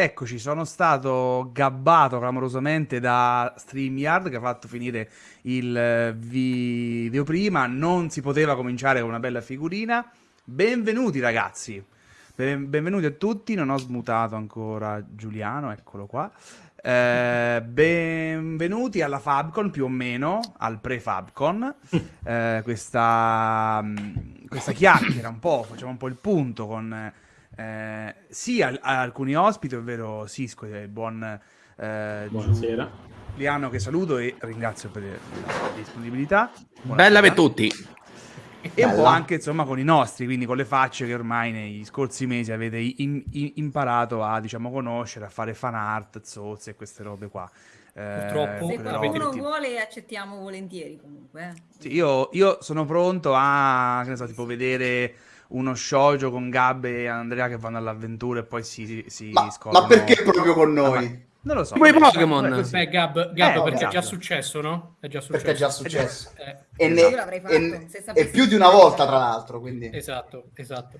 Eccoci, sono stato gabbato clamorosamente da StreamYard che ha fatto finire il eh, video prima. Non si poteva cominciare con una bella figurina. Benvenuti ragazzi, ben benvenuti a tutti. Non ho smutato ancora Giuliano, eccolo qua. Eh, benvenuti alla Fabcon più o meno, al pre-Fabcon. Eh, questa, questa chiacchiera un po', facciamo un po' il punto con eh, sì a, a, alcuni ospiti, ovvero Cisco e il buon eh, Buonasera. Giuliano che saluto e ringrazio per la disponibilità. Buonasera. Bella per tutti. E Bella. un po' anche insomma con i nostri, quindi con le facce che ormai nei scorsi mesi avete in, in, imparato a diciamo conoscere, a fare fan art, zozze e queste robe qua. Eh, Purtroppo, se qualcuno vuole accettiamo volentieri comunque. Eh. Sì, io, io, sono pronto a, che ne so, tipo vedere uno shoujo con Gab e Andrea che vanno all'avventura e poi si, si ma, scoprono... Ma perché proprio con noi? Ah, non lo so. Come i Pokémon. Beh, Gab, Gab eh, perché esatto. è già successo, no? È già successo. Perché è già successo. Eh. E, ne, e, e più di una volta, tra l'altro. Quindi. Esatto, esatto.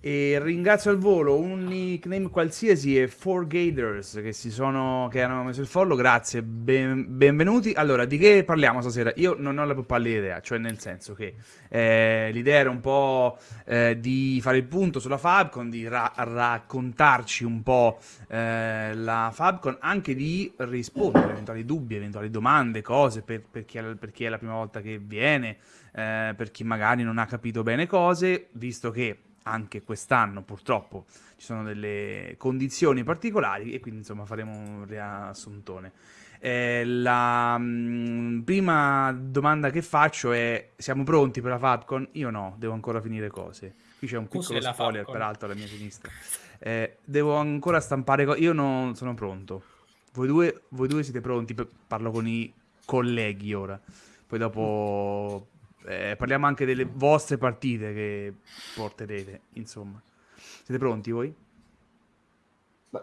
E ringrazio al volo un nickname qualsiasi e 4Gators che, si sono, che hanno messo il follow, grazie, ben, benvenuti. Allora, di che parliamo stasera? Io non ho la più pallida idea, cioè nel senso che eh, l'idea era un po' eh, di fare il punto sulla Fabcon, di ra raccontarci un po' eh, la Fabcon, anche di rispondere a eventuali dubbi, eventuali domande, cose per, per, chi, è, per chi, è, la prima volta che viene, eh, per chi magari non ha capito bene cose, visto che anche quest'anno purtroppo ci sono delle condizioni particolari e quindi insomma faremo un riassuntone. Eh, la mh, mm, prima domanda che faccio è siamo pronti per la Fabcon? Io no, devo ancora finire cose. Qui c'è un piccolo spoiler peraltro alla mia sinistra. Eh, devo ancora stampare cose, io non sono pronto. Voi due, voi due siete pronti? Parlo con i colleghi ora. Poi dopo eh, parliamo anche delle vostre partite che porterete, insomma. Siete pronti voi?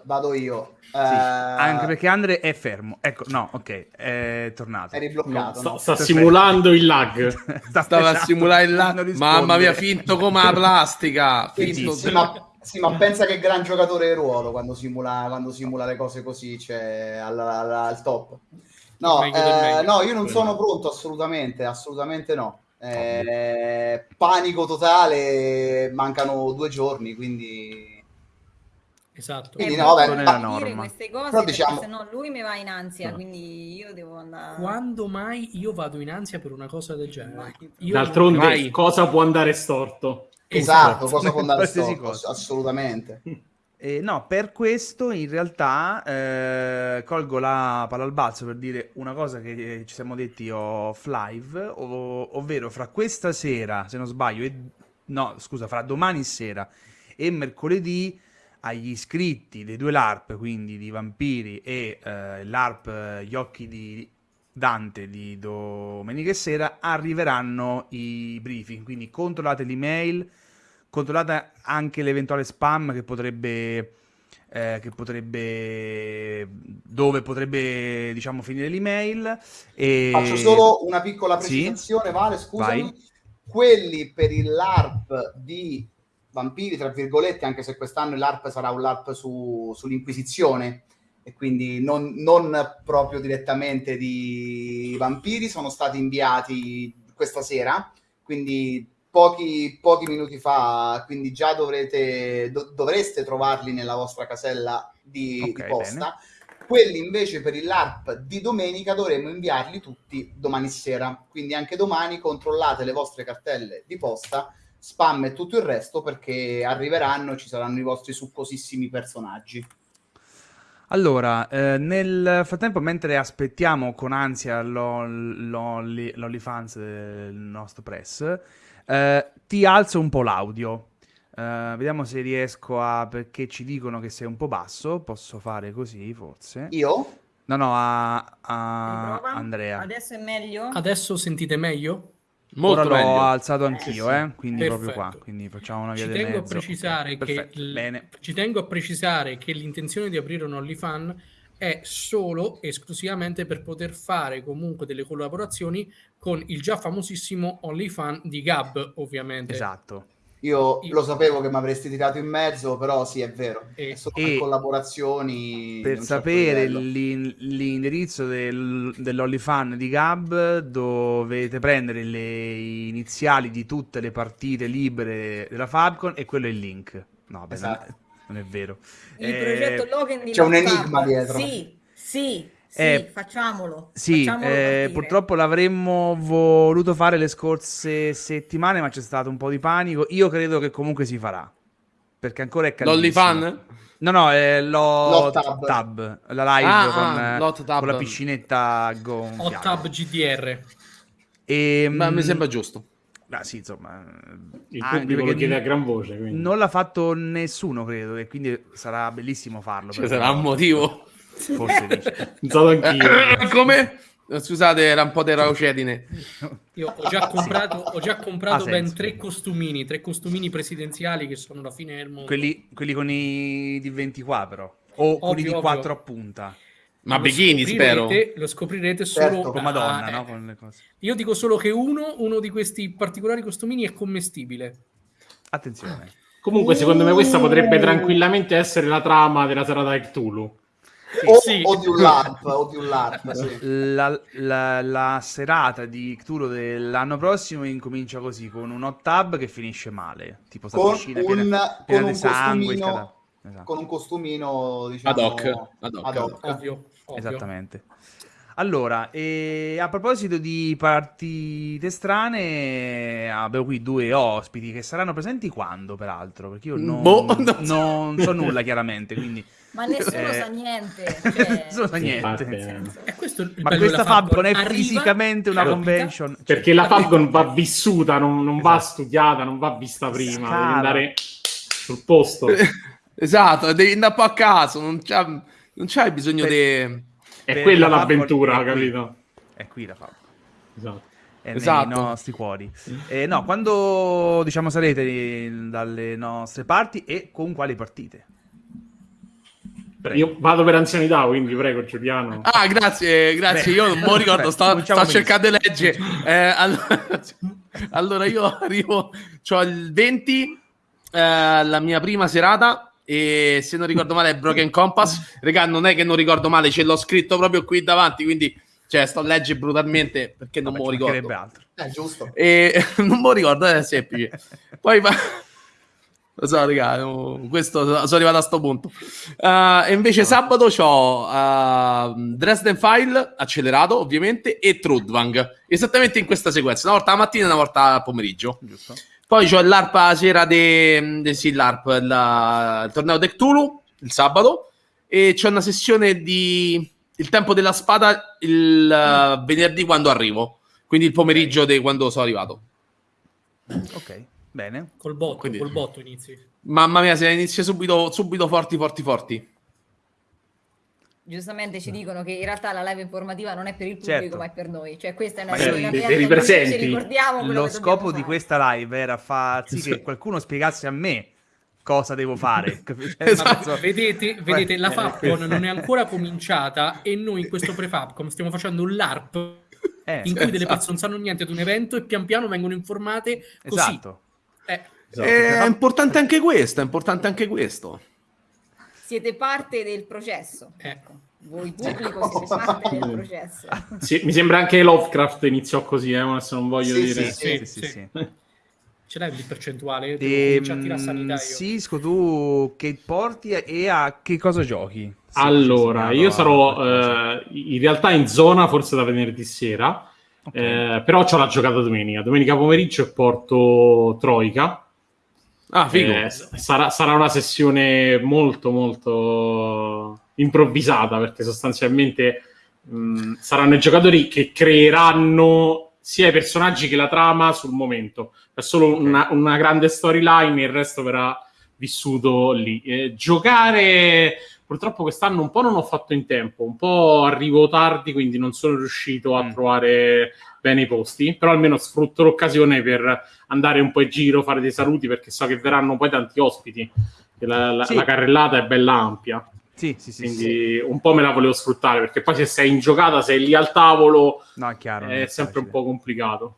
Vado io. Sì, uh... Anche perché Andre è fermo. Ecco, no, ok, è tornato. È ribloccato. No, sta, sta simulando il lag. sta Stava a simulare il lag. Mamma mia, finto come la plastica. Finto sì, ma, sì, ma pensa che gran giocatore di ruolo quando simula, quando simula le cose così, cioè al, al, al top. No, eh, no, io non sono pronto assolutamente, assolutamente no. Eh, panico totale, mancano due giorni, quindi... Esatto. Quindi, eh, no, vabbè, ma... dire queste cose però diciamo... se no lui mi va in ansia, no. quindi io devo andare... Quando mai io vado in ansia per una cosa del genere? Io D'altronde mai... cosa può andare storto? Esatto, cosa può andare storto? Cosa. Assolutamente. Eh, no, per questo in realtà eh, colgo la palla al balzo per dire una cosa che ci siamo detti off live, ov ovvero fra questa sera, se non sbaglio, e, no, scusa, fra domani sera e mercoledì agli iscritti dei due LARP, quindi di Vampiri e eh, l'ARP Gli occhi di Dante di domenica sera, arriveranno i briefing, quindi controllate l'email controllate anche l'eventuale spam che potrebbe, eh, che potrebbe dove potrebbe diciamo finire l'email e... faccio solo una piccola precisazione sì? Vale scusami Vai. quelli per il LARP di vampiri tra virgolette anche se quest'anno l'ARP sarà un LARP su, sull'inquisizione e quindi non, non proprio direttamente di vampiri sono stati inviati questa sera quindi pochi, pochi minuti fa, quindi già dovrete, do, dovreste trovarli nella vostra casella di, okay, di posta. Bene. Quelli invece per il LARP di domenica dovremo inviarli tutti domani sera. Quindi anche domani controllate le vostre cartelle di posta, spam e tutto il resto perché arriveranno e ci saranno i vostri succosissimi personaggi. Allora, eh, nel frattempo, mentre aspettiamo con ansia l'OnlyFans del nostro press, eh, ti alzo un po' l'audio. Uh, vediamo se riesco a... perché ci dicono che sei un po' basso. Posso fare così, forse. Io? No, no, a, a Andrea. Adesso è meglio? Adesso sentite meglio? Molto Ora l'ho alzato anch'io, eh, quindi Perfetto. proprio qua. Quindi facciamo una via ci tengo, a precisare okay. che l... ci tengo a precisare che l'intenzione di aprire un OnlyFan è solo esclusivamente per poter fare comunque delle collaborazioni con il già famosissimo OnlyFan di Gab, ovviamente. Esatto. Io, Io, lo sapevo che mi avresti tirato in mezzo, però sì, è vero. E, è solo e collaborazioni. Per sapere l'in- l'indirizzo del, dell'OnlyFan di Gab, dovete prendere le iniziali di tutte le partite libere della Fabcon e quello è il link. No, beh, esatto. Non, è, vero. Il eh, progetto Logan di C'è un enigma dietro. Sì, sì. Sì, eh, facciamolo. Sì, facciamolo eh, purtroppo l'avremmo voluto fare le scorse settimane, ma c'è stato un po' di panico. Io credo che comunque si farà. Perché ancora è caldissimo. No, no, è lo tab. tab. la live ah, con, ah, con, la piscinetta gonfiata. Hot Tab GDR. E, ma mi sembra giusto. Ah, sì, insomma, il pubblico lo chiede a gran voce. Quindi. Non l'ha fatto nessuno, credo, e quindi sarà bellissimo farlo. Cioè, sarà un motivo. Forse dice. Pensato anch'io. Come? Scusate, era un po' di raucedine. Io ho già comprato, ho già comprato ben tre costumini, tre costumini presidenziali che sono la fine del mondo. Quelli, quelli con i di 20 qua, però. O ovvio, quelli di 4 a punta. Ma bikini, spero. Lo scoprirete solo certo, con Madonna, no? Con le cose. Io dico solo che uno, uno di questi particolari costumini è commestibile. Attenzione. Comunque, secondo me, questa potrebbe tranquillamente essere la trama della serata di Cthulhu. Sì, o, sì. o, di un LARP, o di un LARP sì. la, la, la, serata di Cthulhu dell'anno prossimo incomincia così con un hot tub che finisce male tipo con piscina un, piena, piena con un sangue esatto. con un costumino diciamo, ad hoc, ad hoc. Ad hoc. Ovvio, ovvio. esattamente allora, e a proposito di partite strane, abbiamo qui due ospiti che saranno presenti quando, peraltro? Perché io non, boh, non, non so nulla, chiaramente, quindi... Ma nessuno eh... sa niente. Cioè... nessuno sa niente. Sì, Ma questa Fabcon è Arriva, fisicamente una convention. Perché la Fabcon va vissuta, non, non esatto. va studiata, non va vista prima, Scala. devi andare sul posto. esatto, devi andare un po' a caso, non, c'ha, non c'hai bisogno di... È quella l'avventura, è capito? È qui la Fabcon. Esatto. È esatto. nei nostri cuori. Eh, no, quando diciamo sarete dalle nostre parti e con quali partite? Prego. Io vado per anzianità, quindi prego Giuliano. Ah, grazie, grazie. Beh, io non mi ricordo, sto, sto cercando di leggere. Eh, allora, allora, io arrivo, ho il 20, eh, la mia prima serata, e se non ricordo male è Broken Compass. Regà, non è che non ricordo male, ce l'ho scritto proprio qui davanti, quindi cioè, sto a leggere brutalmente perché non me lo ricordo. Altro. Eh, giusto. E non me lo ricordo, è semplice. Poi va... Lo so, raga, questo sono arrivato a sto punto. Uh, e invece no. sabato ho uh, Dresden File accelerato, ovviamente, e Trudvang. Esattamente in questa sequenza, una volta la mattina e una volta al pomeriggio. Giusto. Poi c'ho l'ARPA sera de, de sì, l'ARP, la, il torneo del Cthulhu, il sabato, e c'è una sessione di Il tempo della spada il uh, venerdì quando arrivo. Quindi il pomeriggio okay. di quando sono arrivato. Ok. Bene. Col botto, Quindi, col botto inizi. Mamma mia, se inizia subito, subito forti, forti, forti. Giustamente ci dicono che in realtà la live informativa non è per il pubblico, certo. ma è per noi. Cioè, questa è una ma dei presenti. Lo scopo di questa live era far sì che qualcuno spiegasse a me cosa devo fare. Esatto. Vedete, vedete la Fabcon non è ancora cominciata e noi in questo pre-Fabcon stiamo facendo un LARP eh, in cui esatto. delle persone non sanno niente di un evento e pian piano vengono informate così. Esatto. Eh. Esatto. È importante anche questo, è importante anche questo. Siete parte del processo. Ecco. Voi pubblico siete parte del processo. Sì, mi sembra anche Lovecraft iniziò così, eh, adesso non voglio sì, dire. Sì, sì, sì. sì. Ce l'hai il percentuale? E, ehm, Sisco, tu che porti e a che cosa giochi? allora, io sarò eh, in realtà in zona forse da venerdì sera Okay. Eh, però ho la giocata domenica. Domenica pomeriggio e porto Troica. Ah, figo. Eh, sarà, sarà, una sessione molto, molto improvvisata perché sostanzialmente mh, saranno i giocatori che creeranno sia i personaggi che la trama sul momento. È solo okay. una, una, grande storyline, il resto verrà vissuto lì. Eh, giocare Purtroppo quest'anno un po' non ho fatto in tempo, un po' arrivo tardi, quindi non sono riuscito a mm. trovare bene i posti, però almeno sfrutto l'occasione per andare un po' in giro, fare dei saluti, perché so che verranno poi tanti ospiti. La, la, sì. la carrellata è bella ampia. Sì, sì, sì. Quindi sì. un po' me la volevo sfruttare, perché poi se sei in giocata, sei lì al tavolo, no, è, chiaro, è sempre un po' complicato.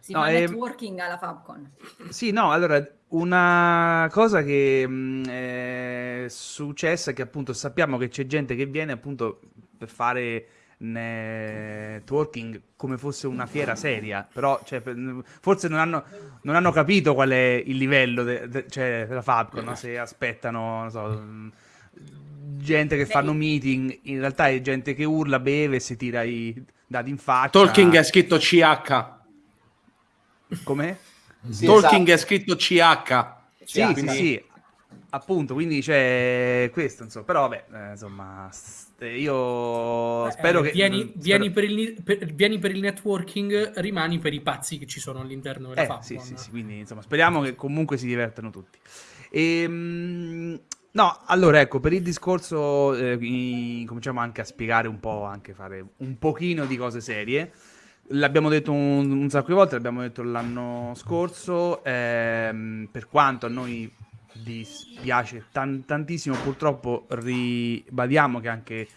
Si no, fa è... networking alla Fabcon. Sì, no, allora, una cosa che mh, mm, è successa è che appunto sappiamo che c'è gente che viene appunto per fare networking come fosse una fiera seria, però cioè, forse non hanno, non hanno, capito qual è il livello de, de, cioè, della Fabcon, no? se aspettano, non so, gente che fanno meeting, in realtà è gente che urla, beve e si tira i dati in faccia. Talking è scritto CH. Come? Sì, Talking esatto. è scritto CH. Sì, sì, sì, appunto, quindi c'è questo, insomma, però vabbè, eh, insomma, io eh, spero che... Vieni, spero... Vieni, per il, per, vieni, per il, networking, rimani per i pazzi che ci sono all'interno della eh, Fabcon. Sì, sì, sì, quindi insomma, speriamo che comunque si divertano tutti. E, ehm, no, allora ecco, per il discorso eh, cominciamo anche a spiegare un po', anche fare un pochino di cose serie. L'abbiamo detto un, un sacco di volte, l'abbiamo detto l'anno scorso, ehm, per quanto a noi dispiace tan- tantissimo, purtroppo ribadiamo che anche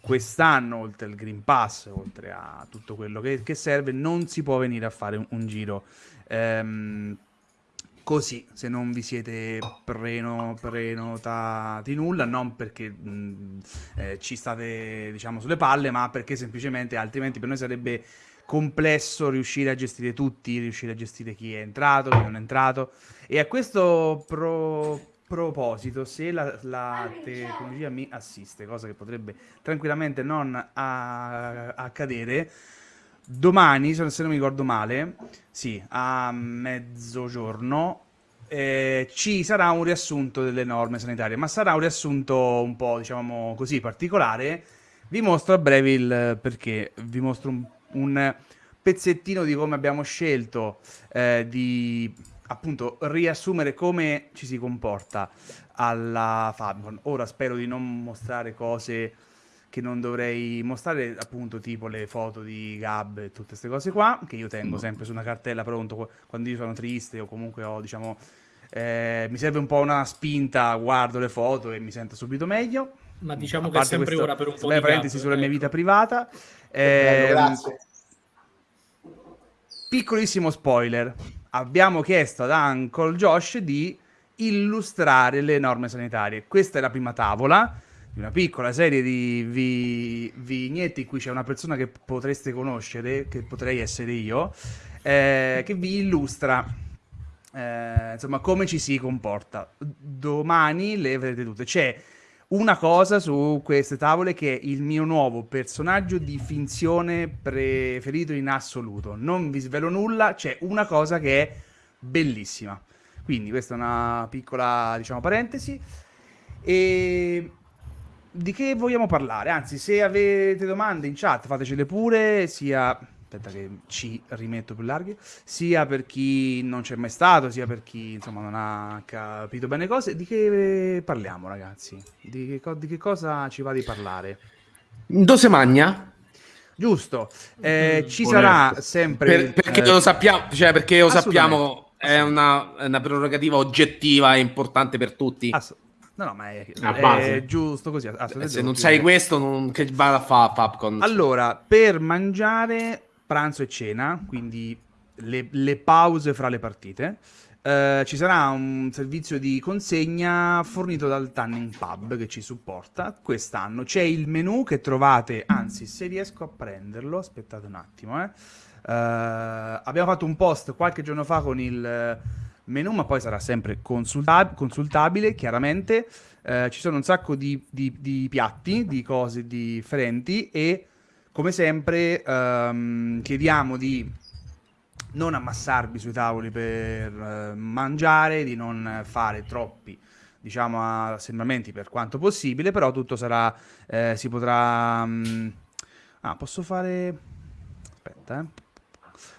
quest'anno, oltre al Green Pass, oltre a tutto quello che, che serve, non si può venire a fare un, un giro. Ehm, così, se non vi siete preno, prenotati nulla, non perché mh, eh, ci state diciamo sulle palle, ma perché semplicemente altrimenti per noi sarebbe complesso riuscire a gestire tutti, riuscire a gestire chi è entrato, chi non è entrato. E a questo pro- proposito, se la, la, tecnologia mi assiste, cosa che potrebbe tranquillamente non a- accadere, domani, se non mi ricordo male, sì, a mezzogiorno, eh, ci sarà un riassunto delle norme sanitarie, ma sarà un riassunto un po', diciamo così, particolare. Vi mostro a breve il perché, vi mostro un un pezzettino di come abbiamo scelto eh, di appunto riassumere come ci si comporta alla Fabcon. Ora spero di non mostrare cose che non dovrei mostrare, appunto tipo le foto di Gab e tutte queste cose qua, che io tengo sempre su una cartella pronto quando io sono triste o comunque ho, diciamo, eh, mi serve un po' una spinta, guardo le foto e mi sento subito meglio. Ma diciamo che è sempre questo, ora per un po' di parentesi gap, sulla ecco. mia vita privata. Eh, grazie. Piccolissimo spoiler. Abbiamo chiesto ad Uncle Josh di illustrare le norme sanitarie. Questa è la prima tavola di una piccola serie di vi- vignetti in cui c'è una persona che potreste conoscere, che potrei essere io, eh, che vi illustra eh, insomma come ci si comporta. Domani le vedrete tutte. C'è una cosa su queste tavole che è il mio nuovo personaggio di finzione preferito in assoluto. Non vi svelo nulla, c'è una cosa che è bellissima. Quindi questa è una piccola, diciamo, parentesi. E di che vogliamo parlare? Anzi, se avete domande in chat, fatecele pure, sia aspetta che ci rimetto più larghi, sia per chi non c'è mai stato, sia per chi insomma non ha capito bene cose. Di che parliamo ragazzi? Di che, di che cosa ci va di parlare? Dose magna? Giusto, eh, ci sarà sempre... Per, perché eh, lo sappiamo, cioè perché lo sappiamo, è una, è una, prerogativa oggettiva e importante per tutti. Ass- No, no, ma è, è giusto così. Se non sai questo, non, che vada a fare Popcorn. Allora, per mangiare pranzo e cena, quindi le, le pause fra le partite. Uh, ci sarà un servizio di consegna fornito dal Tanning Pub che ci supporta quest'anno. C'è il menu che trovate, anzi, se riesco a prenderlo, aspettate un attimo. Eh. Uh, abbiamo fatto un post qualche giorno fa con il menu, ma poi sarà sempre consultab- consultabile, chiaramente. Uh, ci sono un sacco di, di, di piatti, di cose differenti e come sempre um, chiediamo di non ammassarvi sui tavoli per uh, mangiare, di non fare troppi diciamo assembramenti per quanto possibile, però tutto sarà eh, si potrà um... ah, posso fare aspetta, eh.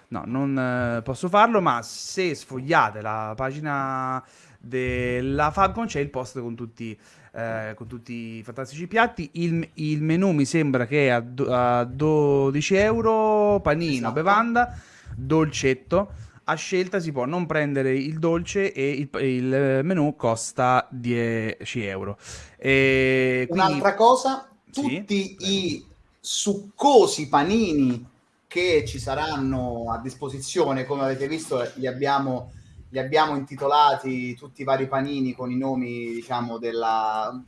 No, non eh, posso farlo, ma se sfogliate la pagina della Fabcon c'è il post con tutti eh, con tutti i fantastici piatti. Il, il menù mi sembra che è a, do, a 12 euro, panino, esatto. bevanda, dolcetto. A scelta si può non prendere il dolce e il, il menù costa 10 euro. E quindi... Un'altra cosa, tutti sì? i succosi panini che ci saranno a disposizione, come avete visto, li abbiamo, li abbiamo intitolati tutti i vari panini con i nomi, diciamo, della,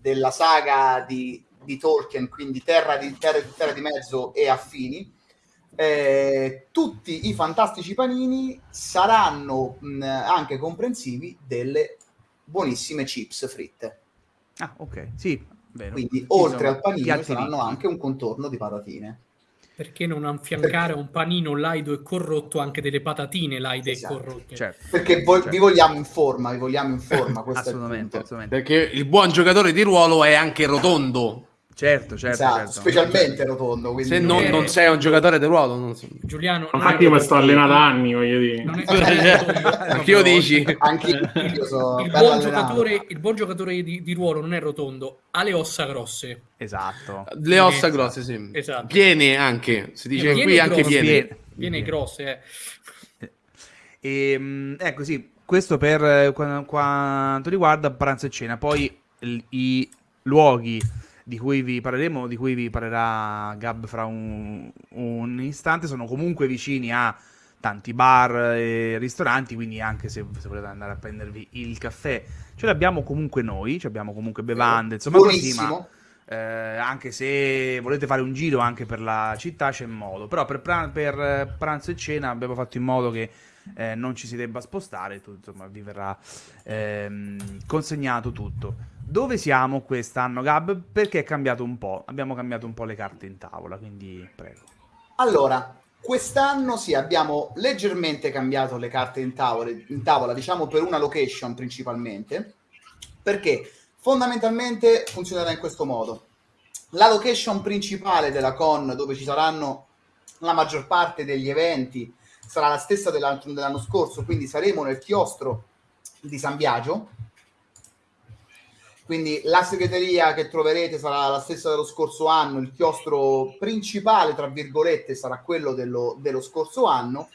della saga di, di Tolkien, quindi Terra di, Terra, Terra di Mezzo e affini. Eh, tutti i fantastici panini saranno mh, anche comprensivi delle buonissime chips fritte. Ah, ok, sì. Vero. Quindi oltre al panino saranno anche un contorno di patatine. Perché non affiancare a un panino laido e corrotto anche delle patatine laide esatto. e corrotte? Certo. Perché vo- certo. vi vogliamo in forma, vi vogliamo in forma. assolutamente, assolutamente. Perché il buon giocatore di ruolo è anche rotondo. Certo, certo, esatto, certo. specialmente rotondo. Quindi... Se non, non, sei un giocatore di ruolo, non so. Giuliano, infatti, io mi sto allenando da anni, voglio dire. Anche io dici, anche io so il, buon giocatore, il buon giocatore di, di, ruolo non è rotondo, ha le ossa grosse. Esatto, le ossa grosse, sì. Esatto. Piene anche, si dice piene qui anche piene. Piene, piene grosse, eh. E, ehm, ecco, sì, questo per eh, quanto riguarda pranzo e cena. Poi i luoghi di cui vi parleremo, di cui vi parlerà Gab fra un, un istante, sono comunque vicini a tanti bar e ristoranti, quindi anche se, se, volete andare a prendervi il caffè, ce l'abbiamo comunque noi, abbiamo comunque bevande, insomma Buonissimo. così, ma eh, anche se volete fare un giro anche per la città c'è modo, però per, pran- per pranzo e cena abbiamo fatto in modo che eh, non ci si debba spostare, tutto, insomma vi verrà ehm, consegnato tutto. Dove siamo quest'anno, Gab? Perché è cambiato un po'. Abbiamo cambiato un po' le carte in tavola, quindi prego. Allora, quest'anno sì, abbiamo leggermente cambiato le carte in tavola, in tavola, diciamo per una location principalmente, perché fondamentalmente funzionerà in questo modo. La location principale della con, dove ci saranno la maggior parte degli eventi, sarà la stessa dell'anno, dell'anno scorso, quindi saremo nel chiostro di San Biagio, quindi la segreteria che troverete sarà la stessa dello scorso anno, il chiostro principale, tra virgolette, sarà quello dello, dello scorso anno.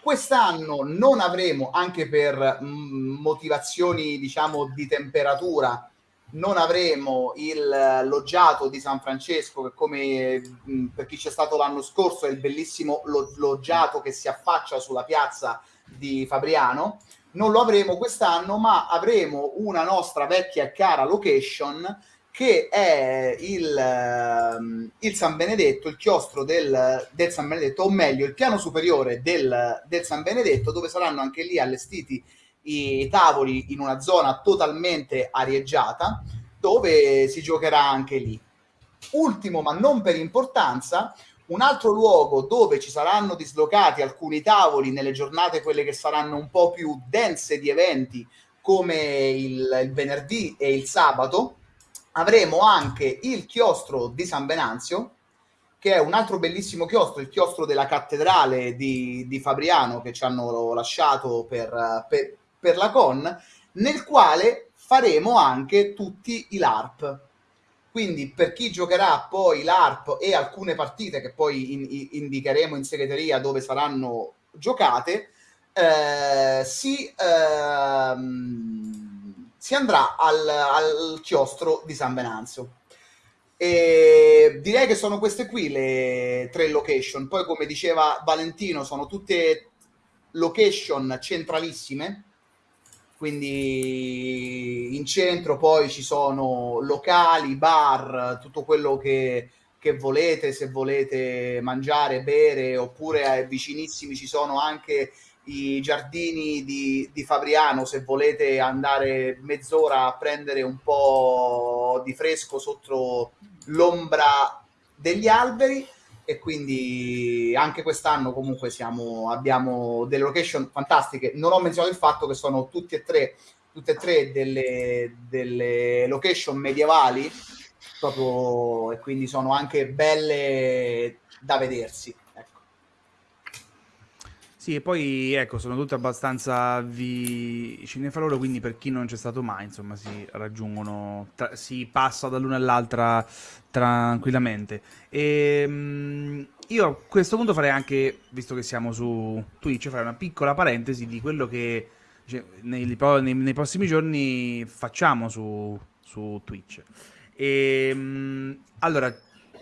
Quest'anno non avremo, anche per mm, motivazioni, diciamo, di temperatura, non avremo il loggiato di San Francesco, che come mm, per chi c'è stato l'anno scorso è il bellissimo lo, loggiato che si affaccia sulla piazza di Fabriano. Non lo avremo quest'anno, ma avremo una nostra vecchia e cara location che è il, ehm, il, San Benedetto, il chiostro del, del, San Benedetto, o meglio il piano superiore del, del, San Benedetto, dove saranno anche lì allestiti i tavoli in una zona totalmente arieggiata, dove si giocherà anche lì. Ultimo, ma non per importanza, un altro luogo dove ci saranno dislocati alcuni tavoli nelle giornate, quelle che saranno un po' più dense di eventi, come il, il venerdì e il sabato, avremo anche il chiostro di San Venanzio, che è un altro bellissimo chiostro, il chiostro della cattedrale di, di Fabriano che ci hanno lasciato per, per, per la con, nel quale faremo anche tutti i LARP quindi per chi giocherà poi l'ARP e alcune partite che poi in, in, indicheremo in segreteria dove saranno giocate, eh, si, ehm, si, andrà al, al, chiostro di San Venanzio. E direi che sono queste qui le tre location. Poi, come diceva Valentino, sono tutte location centralissime quindi in centro poi ci sono locali, bar, tutto quello che, che volete, se volete mangiare, bere, oppure eh, vicinissimi ci sono anche i giardini di, di, Fabriano, se volete andare mezz'ora a prendere un po' di fresco sotto l'ombra degli alberi e quindi anche quest'anno comunque siamo, abbiamo delle location fantastiche. Non ho menzionato il fatto che sono tutti e tre, tutte e tre delle, delle location medievali proprio, e quindi sono anche belle da vedersi. Sì, e poi ecco, sono tutte abbastanza fra loro, quindi per chi non c'è stato mai, insomma, si raggiungono, tra, si passa dall'una all'altra tranquillamente. E ehm, io a questo punto farei anche, visto che siamo su Twitch, farei una piccola parentesi di quello che cioè, nei, nei, nei, prossimi giorni facciamo su, su Twitch. E, ehm, allora,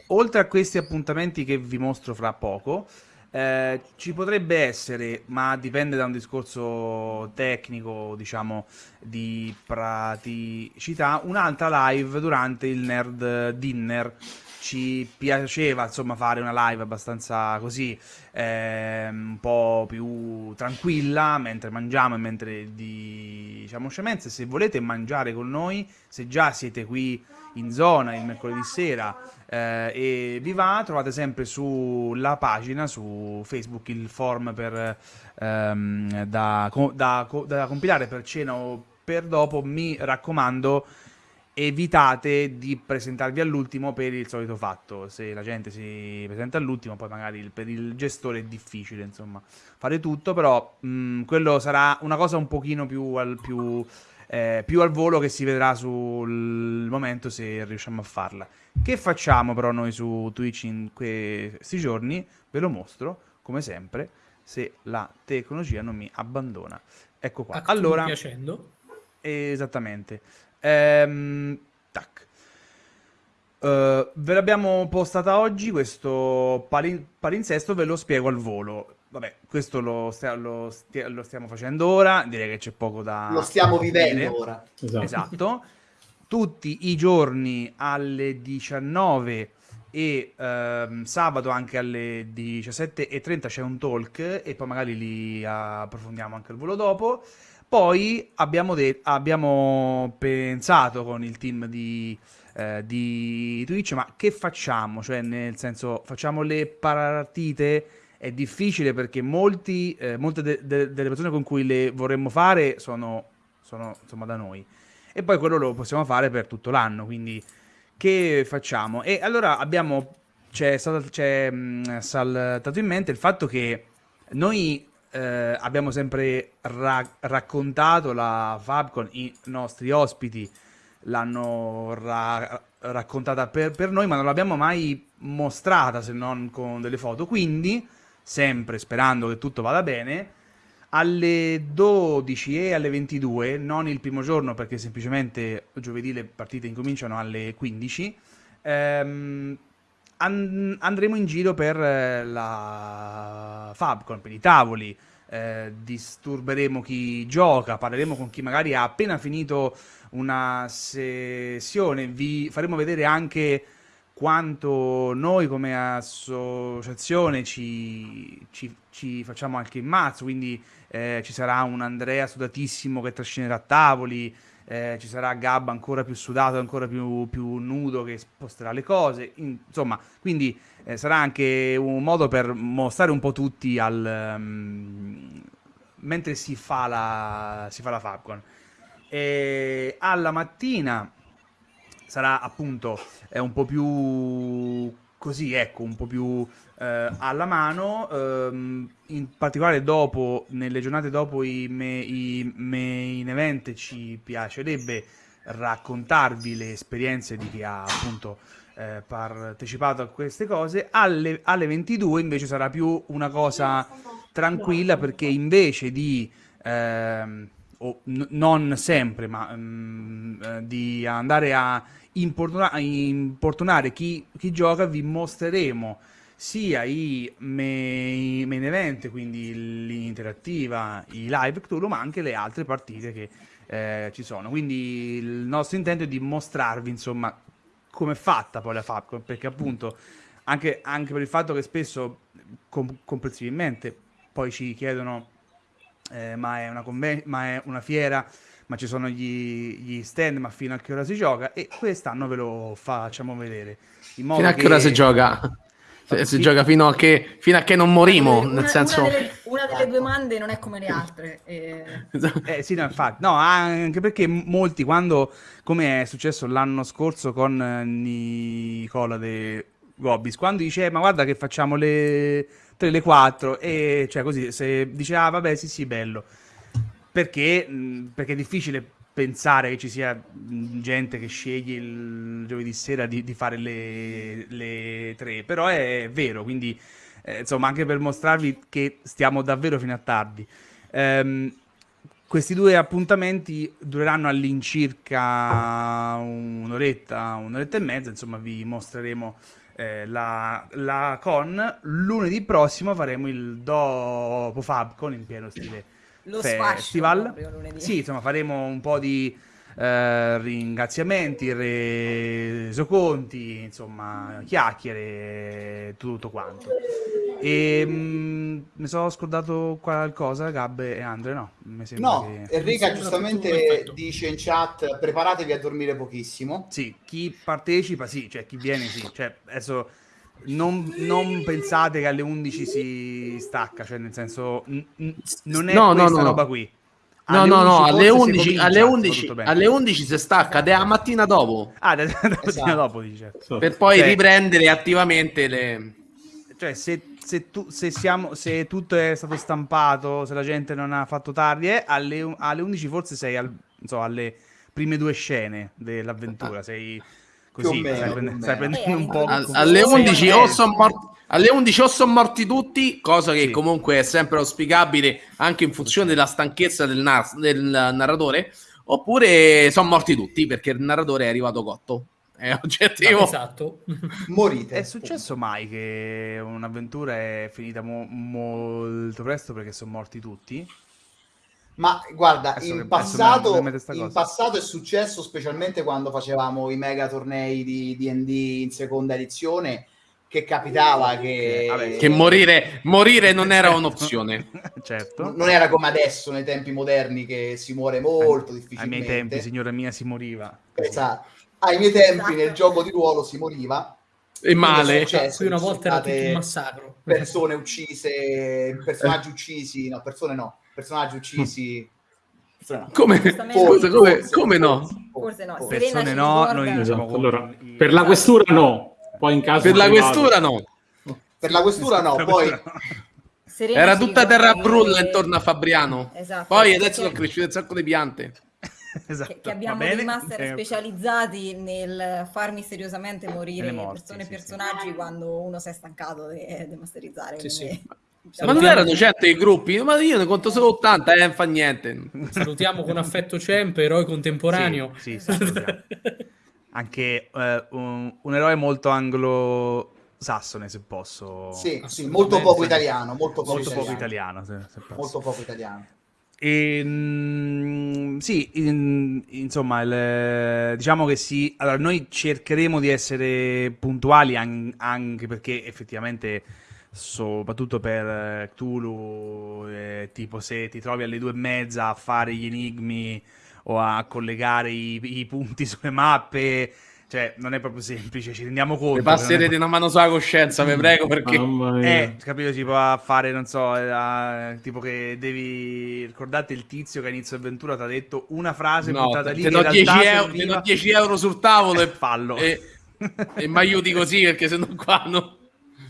oltre a questi appuntamenti che vi mostro fra poco, eh, ci potrebbe essere, ma dipende da un discorso tecnico, diciamo, di praticità, un'altra live durante il Nerd Dinner. Ci piaceva insomma fare una live abbastanza così eh, un po' più tranquilla mentre mangiamo e mentre diciamo scemenze. Se volete mangiare con noi se già siete qui in zona il mercoledì sera e vi va trovate sempre sulla pagina su Facebook il form per, ehm, da, da, da compilare per cena o per dopo mi raccomando evitate di presentarvi all'ultimo per il solito fatto. Se la gente si presenta all'ultimo, poi magari il, per il gestore è difficile, insomma, fare tutto, però mh, mm, quello sarà una cosa un pochino più al, più, eh, più al volo che si vedrà sul momento se riusciamo a farla. Che facciamo però noi su Twitch in questi giorni? Ve lo mostro, come sempre, se la tecnologia non mi abbandona. Ecco qua. Allora, piacendo. Esattamente. Ehm, tac. Uh, ve l'abbiamo postata oggi, questo palin- palinsesto ve lo spiego al volo. Vabbè, questo lo, stia- lo, stia- lo, stiamo facendo ora, direi che c'è poco da... Lo stiamo vivendo ora. Esatto. esatto. Tutti i giorni alle 19 e ehm, sabato anche alle 17.30 c'è un talk e poi magari li approfondiamo anche al volo dopo. Poi abbiamo, de- abbiamo pensato con il team di, eh, di Twitch, ma che facciamo? Cioè, nel senso, facciamo le partite? È difficile perché molti, eh, molte de- de- delle persone con cui le vorremmo fare sono, sono insomma da noi. E poi quello lo possiamo fare per tutto l'anno, quindi che facciamo? E allora abbiamo, c'è, c'è mh, saltato in mente il fatto che noi eh, abbiamo sempre ra- raccontato la Fabcon, i nostri ospiti l'hanno ra- raccontata per, per, noi, ma non l'abbiamo mai mostrata se non con delle foto. Quindi, sempre sperando che tutto vada bene, alle 12 e alle 22, non il primo giorno perché semplicemente giovedì le partite incominciano alle 15, ehm, and- andremo in giro per eh, la Fabcon, per i tavoli, eh, disturberemo chi gioca, parleremo con chi magari ha appena finito una sessione, vi faremo vedere anche quanto noi come associazione ci, ci, ci facciamo anche in mazzo, quindi eh, ci sarà un Andrea sudatissimo che trascinerà tavoli, eh, ci sarà Gabba ancora più sudato, ancora più, più nudo che sposterà le cose, insomma, quindi eh, sarà anche un modo per mostrare un po' tutti al, um, mentre si fa la, la Fabcon. Alla mattina sarà appunto un po' più così, ecco, un po' più eh, alla mano, ehm, in particolare dopo, nelle giornate dopo i, me, i main event ci piacerebbe raccontarvi le esperienze di chi ha appunto eh, partecipato a queste cose. Alle, alle 22 invece sarà più una cosa tranquilla perché invece di... Ehm, o non sempre, ma um, di andare a importuna- importunare chi, chi, gioca, vi mostreremo sia i main, main event, quindi l'interattiva, i live Cthulhu, ma anche le altre partite che eh, ci sono. Quindi il nostro intento è di mostrarvi, insomma, come è fatta poi la Fabcon, perché appunto anche, anche, per il fatto che spesso com- comprensibilmente poi ci chiedono eh, ma, è una conven- ma è una fiera ma ci sono gli, gli, stand, ma fino a che ora si gioca? E quest'anno ve lo facciamo vedere. fino a che ora si gioca? Si, si gioca fino a, che, fino a che non morimo, una, nel senso... Una delle, una delle, due mande non è come le altre. E... eh sì, no, infatti. No, anche perché molti, quando, come è successo l'anno scorso con Nicola De Gobis, quando dice, eh, ma guarda che facciamo le 3, le 4, e cioè così, se dice, ah vabbè, sì, sì, bello perché, perché è difficile pensare che ci sia gente che sceglie il giovedì sera di, di fare le, le, tre, però è vero, quindi eh, insomma anche per mostrarvi che stiamo davvero fino a tardi. Um, questi due appuntamenti dureranno all'incirca un'oretta, un'oretta e mezza, insomma vi mostreremo eh, la, la, con. Lunedì prossimo faremo il dopo Fabcon in pieno stile Lo festival. Sì, insomma, faremo un po' di eh, ringraziamenti, resoconti, insomma, chiacchiere, tutto quanto. E mh, mm, mi sono scordato qualcosa, Gabbe e Andre, no? Mi no, che... Enrica giustamente dice in chat preparatevi a dormire pochissimo. Sì, chi partecipa sì, cioè chi viene sì, cioè adesso non, non pensate che alle 11 si stacca, cioè nel senso n- n- non è no, questa no, no. roba qui. No, no, no, alle 11, alle 11, alle 11 si stacca ed è la mattina dopo. Ah, la mattina esatto. dopo dice. Per poi cioè, riprendere attivamente le... Cioè, se, se, tu, se, siamo, se tutto è stato stampato, se la gente non ha fatto tardi, eh, alle, alle 11 forse sei al, so, alle prime due scene dell'avventura, sei così, meno, stai, prendendo, stai prendendo un po'... alle 11 o sono morti alle 11 o sono morti tutti, cosa che sì. comunque è sempre auspicabile anche in funzione della stanchezza del, nar- del narratore, oppure sono morti tutti perché il narratore è arrivato cotto. È oggettivo. Esatto. Morite. È successo mai che un'avventura è finita mo- molto presto perché sono morti tutti? Ma guarda, in, passato, in passato, è successo specialmente quando facevamo i mega tornei di DD in seconda edizione che capitava che, Vabbè, che morire, morire, non era un'opzione. certo. Non era come adesso nei tempi moderni che si muore molto difficilmente. Ai miei tempi, signora mia, si moriva. Esatto. Ai miei tempi esatto. nel gioco di ruolo si moriva. E male. Cioè, qui una volta era tutto un massacro. Persone uccise, personaggi uccisi, no, persone no, personaggi uccisi. No. Come, forse, come, forse, come no? Forse no. Persone no, noi esatto. allora, per la questura no poi in caso per la questura no. Per la questura no, poi... Serena Era tutta terra brulla intorno a Fabriano. Esatto. Poi adesso sono cresciute un sacco di piante. Esatto. Che, che, abbiamo dei master eh. specializzati nel far misteriosamente morire morti, persone e sì, personaggi sì. quando uno si è stancato di masterizzare. Sì, sì. Ma non erano certo i gruppi, ma io ne conto solo 80 e eh, non fa niente. Salutiamo con affetto Cemp, eroe contemporaneo. Sì, sì, anche eh, un, un, eroe molto anglo-sassone, se posso. Sì, sì molto poco italiano. Molto poco molto italiano. Poco italiano se, se molto poco italiano. E, mh, sì, in, insomma, il, diciamo che sì. Allora, noi cercheremo di essere puntuali an- anche perché effettivamente, soprattutto per Cthulhu, eh, tipo se ti trovi alle due e mezza a fare gli enigmi o a collegare i, i punti sulle mappe. Cioè, non è proprio semplice, ci rendiamo conto. Mi passerete proprio... una mano sulla coscienza, vi prego, perché... Eh, capito, tipo a fare, non so, a, tipo che devi ricordarti il tizio che a inizio avventura ti ha detto una frase no, buttata lì. Ti do 10 euro, serviva... 10 euro sul tavolo e fallo. E, e mi aiuti così, perché se no qua no...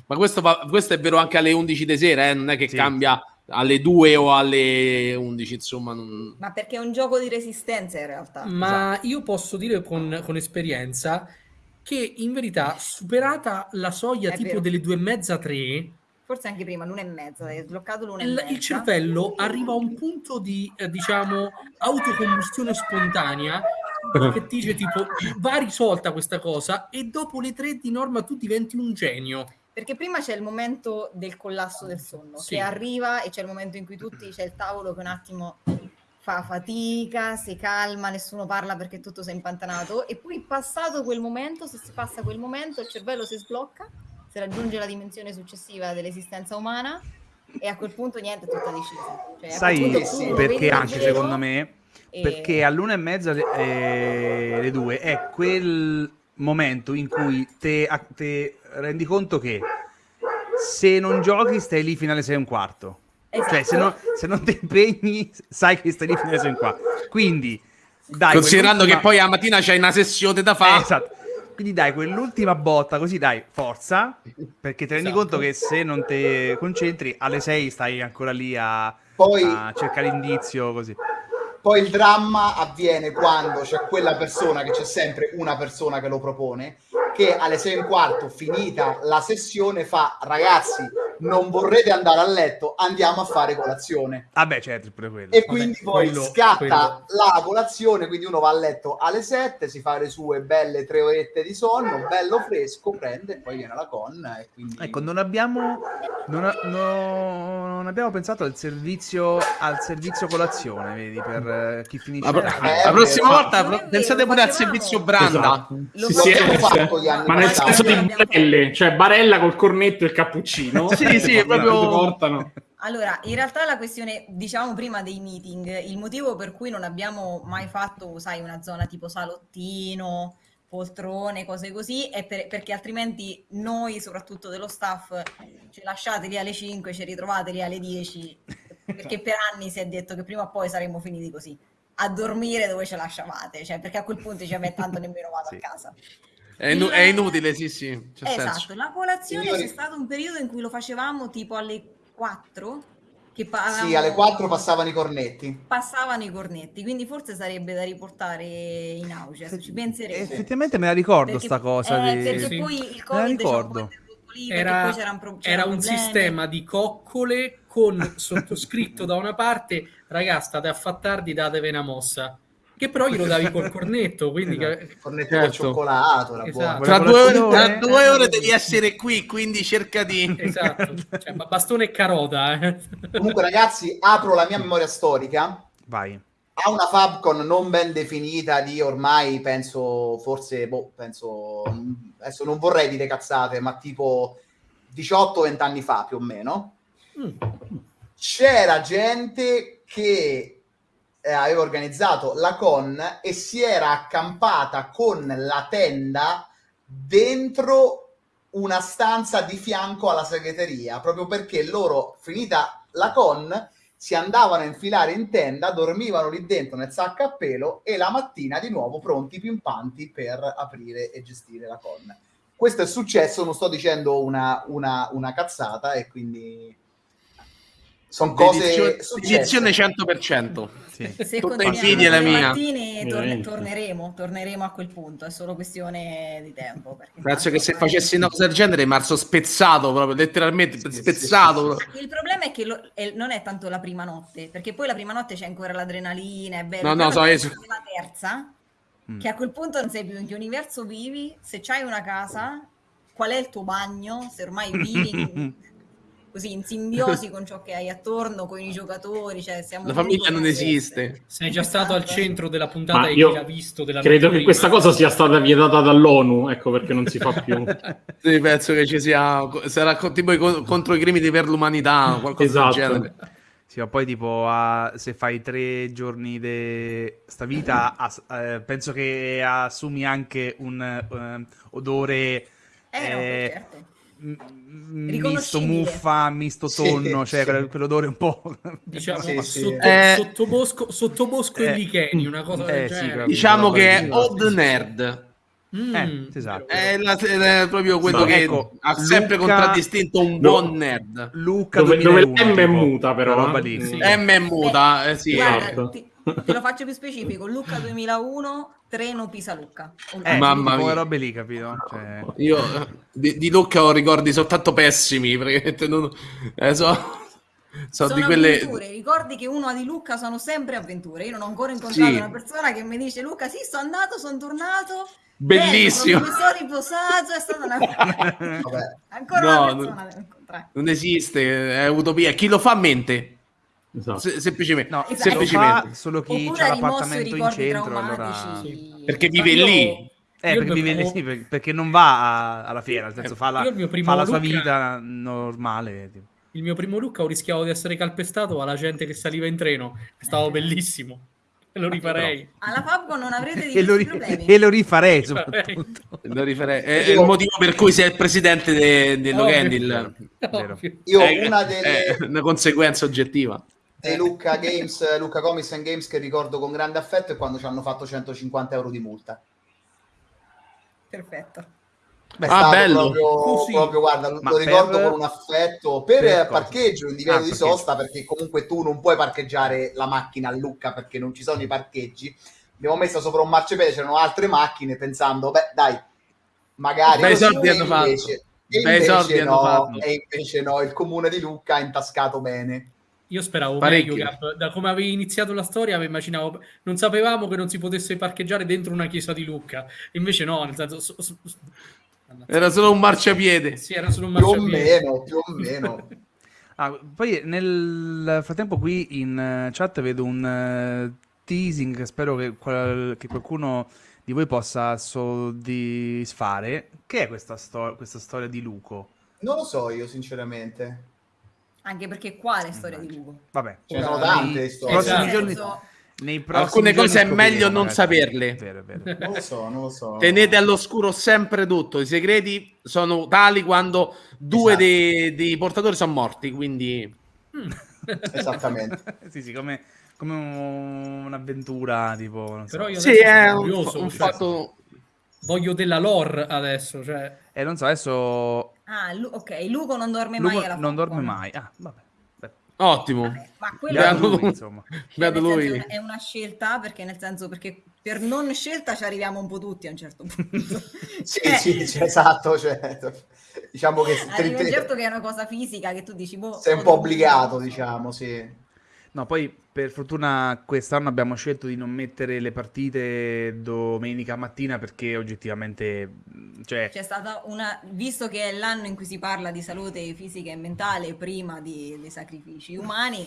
Ma questo, questo, è vero anche alle 11 di sera, eh? non è che sì. cambia alle 2 o alle 11, insomma. Non... Ma perché è un gioco di resistenza in realtà. Ma esatto. io posso dire con, con, esperienza che in verità, superata la soglia è tipo vero. delle due e mezza, tre, forse anche prima, l'una e mezza, hai sbloccato l'una e mezza. Il cervello arriva a un punto di, eh, diciamo, autocombustione spontanea che dice tipo, va risolta questa cosa e dopo le tre di norma tu diventi un genio. Perché prima c'è il momento del collasso del sonno, sì. che arriva e c'è il momento in cui tutti c'è il tavolo che un attimo fa fatica, si calma, nessuno parla perché tutto si è impantanato e poi passato quel momento, se si passa quel momento, il cervello si sblocca, si raggiunge la dimensione successiva dell'esistenza umana e a quel punto niente, è tutta decisa. Cioè, Sai sì, perché anche secondo me? E... Perché all'una e mezza eh, le due è quel momento in cui te, te rendi conto che se non giochi stai lì fino alle 6 e un quarto. Esatto. Cioè, se, no, se, non ti impegni, sai che stai lì fino alle 6 e un quarto. Quindi, dai. Considerando che poi la mattina c'hai una sessione da fare. Eh, esatto. Quindi dai quell'ultima botta, così dai, forza, perché ti rendi esatto. conto che se non ti concentri, alle 6 stai ancora lì a, poi... a cercare indizio, così. Poi il dramma avviene quando c'è quella persona, che c'è sempre una persona che lo propone, che alle 6 e un quarto, finita la sessione, fa ragazzi, non vorrete andare a letto, andiamo a fare colazione. Ah certo, pure quello. E quindi Vabbè, poi quello, scatta quello. la colazione, quindi uno va a letto alle 7, si fa le sue belle tre orette di sonno, bello fresco, prende e poi viene la con. E quindi... Ecco, non abbiamo, non, no, non abbiamo pensato al servizio, al servizio colazione, vedi, per eh, chi finisce. La, eh, la prossima volta pensate pure al servizio branda. Esatto. Sì, sì, eh, ma nel senso di barelle, cioè barella col cornetto e il cappuccino. sì, sì, proprio portano. Allora, in realtà la questione, diciamo prima dei meeting, il motivo per cui non abbiamo mai fatto, sai, una zona tipo salottino, poltrone, cose così, è per, perché altrimenti noi, soprattutto dello staff, ci lasciate lì alle 5, ci ritrovate lì alle 10, perché per anni si è detto che prima o poi saremmo finiti così, a dormire dove ce lasciavate, cioè perché a quel punto ci avete tanto nemmeno vado sì. a casa. È, inu- è, inutile, sì, sì. Esatto, senso. la colazione Signori... c'è stato un periodo in cui lo facevamo tipo alle 4. Che parlavamo... Sì, alle 4 passavano i cornetti. Passavano i cornetti, quindi forse sarebbe da riportare in auge, se ci penseremo. Effettivamente me la ricordo perché, sta cosa. Eh, di... Perché sì. poi il Covid ricordo. Lì, era, pro- era un sistema di coccole con sottoscritto da una parte, ragazzi, state a far tardi, datevi una mossa che però glielo davi col cornetto, quindi esatto. che... cornetto certo. col cioccolato, esatto. tra, due ore, tra, due ore, devi essere qui, quindi cerca di... Esatto, cioè, bastone e carota. Eh. Comunque ragazzi, apro la mia memoria storica. Vai. Ha una Fabcon non ben definita di ormai, penso, forse, boh, penso, adesso non vorrei dire cazzate, ma tipo 18-20 anni fa più o meno. Mm. C'era gente che eh, aveva organizzato la con e si era accampata con la tenda dentro una stanza di fianco alla segreteria, proprio perché loro, finita la con, si andavano a infilare in tenda, dormivano lì dentro nel sacco a pelo e la mattina di nuovo pronti, pimpanti per aprire e gestire la con. Questo è successo, non sto dicendo una, una, una cazzata e quindi sono cose edizione 100%. Sì. Se Tutta invidia la mia. Mattine torne, torneremo, torneremo a quel punto, è solo questione di tempo. Penso che se facessi una cosa del genere, marzo spezzato proprio, letteralmente sì, spezzato. Sì, Il problema è che lo, è, non è tanto la prima notte, perché poi la prima notte c'è ancora l'adrenalina, è bello. No, no, so, es- la terza, mm. che a quel punto non sai più in che universo vivi, se c'hai una casa, qual è il tuo bagno, se ormai vivi così in simbiosi con ciò che hai attorno, con i giocatori. Cioè la famiglia non esiste. Sei già stato al centro della puntata Ma e io l'ha visto. Della credo che questa cosa sia stata vietata dall'ONU, ecco perché non si fa più. sì, penso che ci sia, sarà tipo contro i crimini per l'umanità, qualcosa esatto. del genere. Sì, ma poi tipo a, se fai tre giorni di sta vita, as, eh, penso che assumi anche un uh, odore... Eh, eh, no, certo misto muffa, misto tonno, sì, cioè sì. quell'odore un po'... Diciamo, sì, sotto, eh, sottobosco, sottobosco eh, e licheni, una cosa eh, del genere. Diciamo che è odd nerd. Mm, eh, esatto. È, la, è, proprio quello no, che ecco, ha sempre Luca, contraddistinto un buon nerd. Luca dove, dove M è muta però. Eh? Sì. M è muta, eh, sì. Guarda, esatto. ti, te lo faccio più specifico. Luca 2001 Treno Pisa-Lucca. Eh, Mamma mia. robe lì, capito? Cioè... Io di, di, Lucca ho ricordi soltanto pessimi, perché non, eh, so, so sono di quelle... avventure, ricordi che uno di Lucca sono sempre avventure. Io non ho ancora incontrato sì. una persona che mi dice Luca, sì, sono andato, sono tornato. Bellissimo. Bello, mi sono riposato, è stata una... ancora no, una persona non, non esiste, è utopia. Chi lo fa mente. Esatto. Se, semplicemente, no, esatto. semplicemente. solo chi ha l'appartamento in centro allora... sì. perché vive io... lì. Eh, perché, vive lì, sì, perché non va a, alla fiera nel senso fa la, fa la sua vita normale tipo. il mio primo look ho rischiato di essere calpestato alla gente che saliva in treno è stato bellissimo. E lo rifarei. alla Fabco non avrete e lo, ri- e lo rifarei soprattutto. Lo rifarei. È, è, il motivo per cui sei il presidente dello de Candle io una delle è una conseguenza oggettiva dei Lucca Games, Lucca Comics and Games che ricordo con grande affetto è quando ci hanno fatto 150 euro di multa. Perfetto. Beh, ah, bello. Proprio, proprio, guarda, Ma lo ricordo per... con un affetto per, per parcheggio in divieto ah, di sosta perché comunque tu non puoi parcheggiare la macchina a Lucca perché non ci sono i parcheggi. Abbiamo messo sopra un marciapiede, c'erano altre macchine pensando, beh, dai, magari Beh, soldi hanno fatto e invece, no, e invece no, il comune di Lucca ha intascato bene. Io speravo Parecchio. meglio, Gap. Da come avevi iniziato la storia, mi immaginavo... Non sapevamo che non si potesse parcheggiare dentro una chiesa di Lucca. Invece no, nel senso... So, so, era solo un marciapiede. Sì, era solo un marciapiede. Più o meno, più o meno. ah, poi nel frattempo qui in chat vedo un uh, teasing, spero che, qual- che, qualcuno di voi possa soddisfare. Che è questa, sto- questa storia di Luco? Non lo so io, sinceramente. Anche perché quale storia di Lugo? Vabbè, ce ne sono tante storie. Prossimi giorni, nei Alcune cose è meglio non magari. saperle. Vero, vero. Non lo so, non lo so. Tenete all'oscuro sempre tutto. I segreti sono tali quando due esatto. dei, dei, portatori sono morti, quindi... Mm. Esattamente. sì, sì, come, come un'avventura, tipo... Non so. Però io sì, è un, curioso, un cioè, fatto... Voglio della lore adesso, cioè... Eh, non so, adesso Ah, Lu- ok, Luco non dorme Luco mai alla Non dorme mai. Ah, vabbè. Ottimo. Vabbè, ma quello è, lui, insomma. Cioè, lui. è una scelta perché nel senso perché per non scelta ci arriviamo un po' tutti a un certo punto. sì, eh. sì, sì, esatto, cioè, diciamo che Arriva certo che è una cosa fisica che tu dici boh, sei un po' obbligato, diciamo, sì. No, poi per fortuna quest'anno abbiamo scelto di non mettere le partite domenica mattina perché oggettivamente... Cioè... C'è stata una... Visto che è l'anno in cui si parla di salute fisica e mentale prima di, dei sacrifici umani,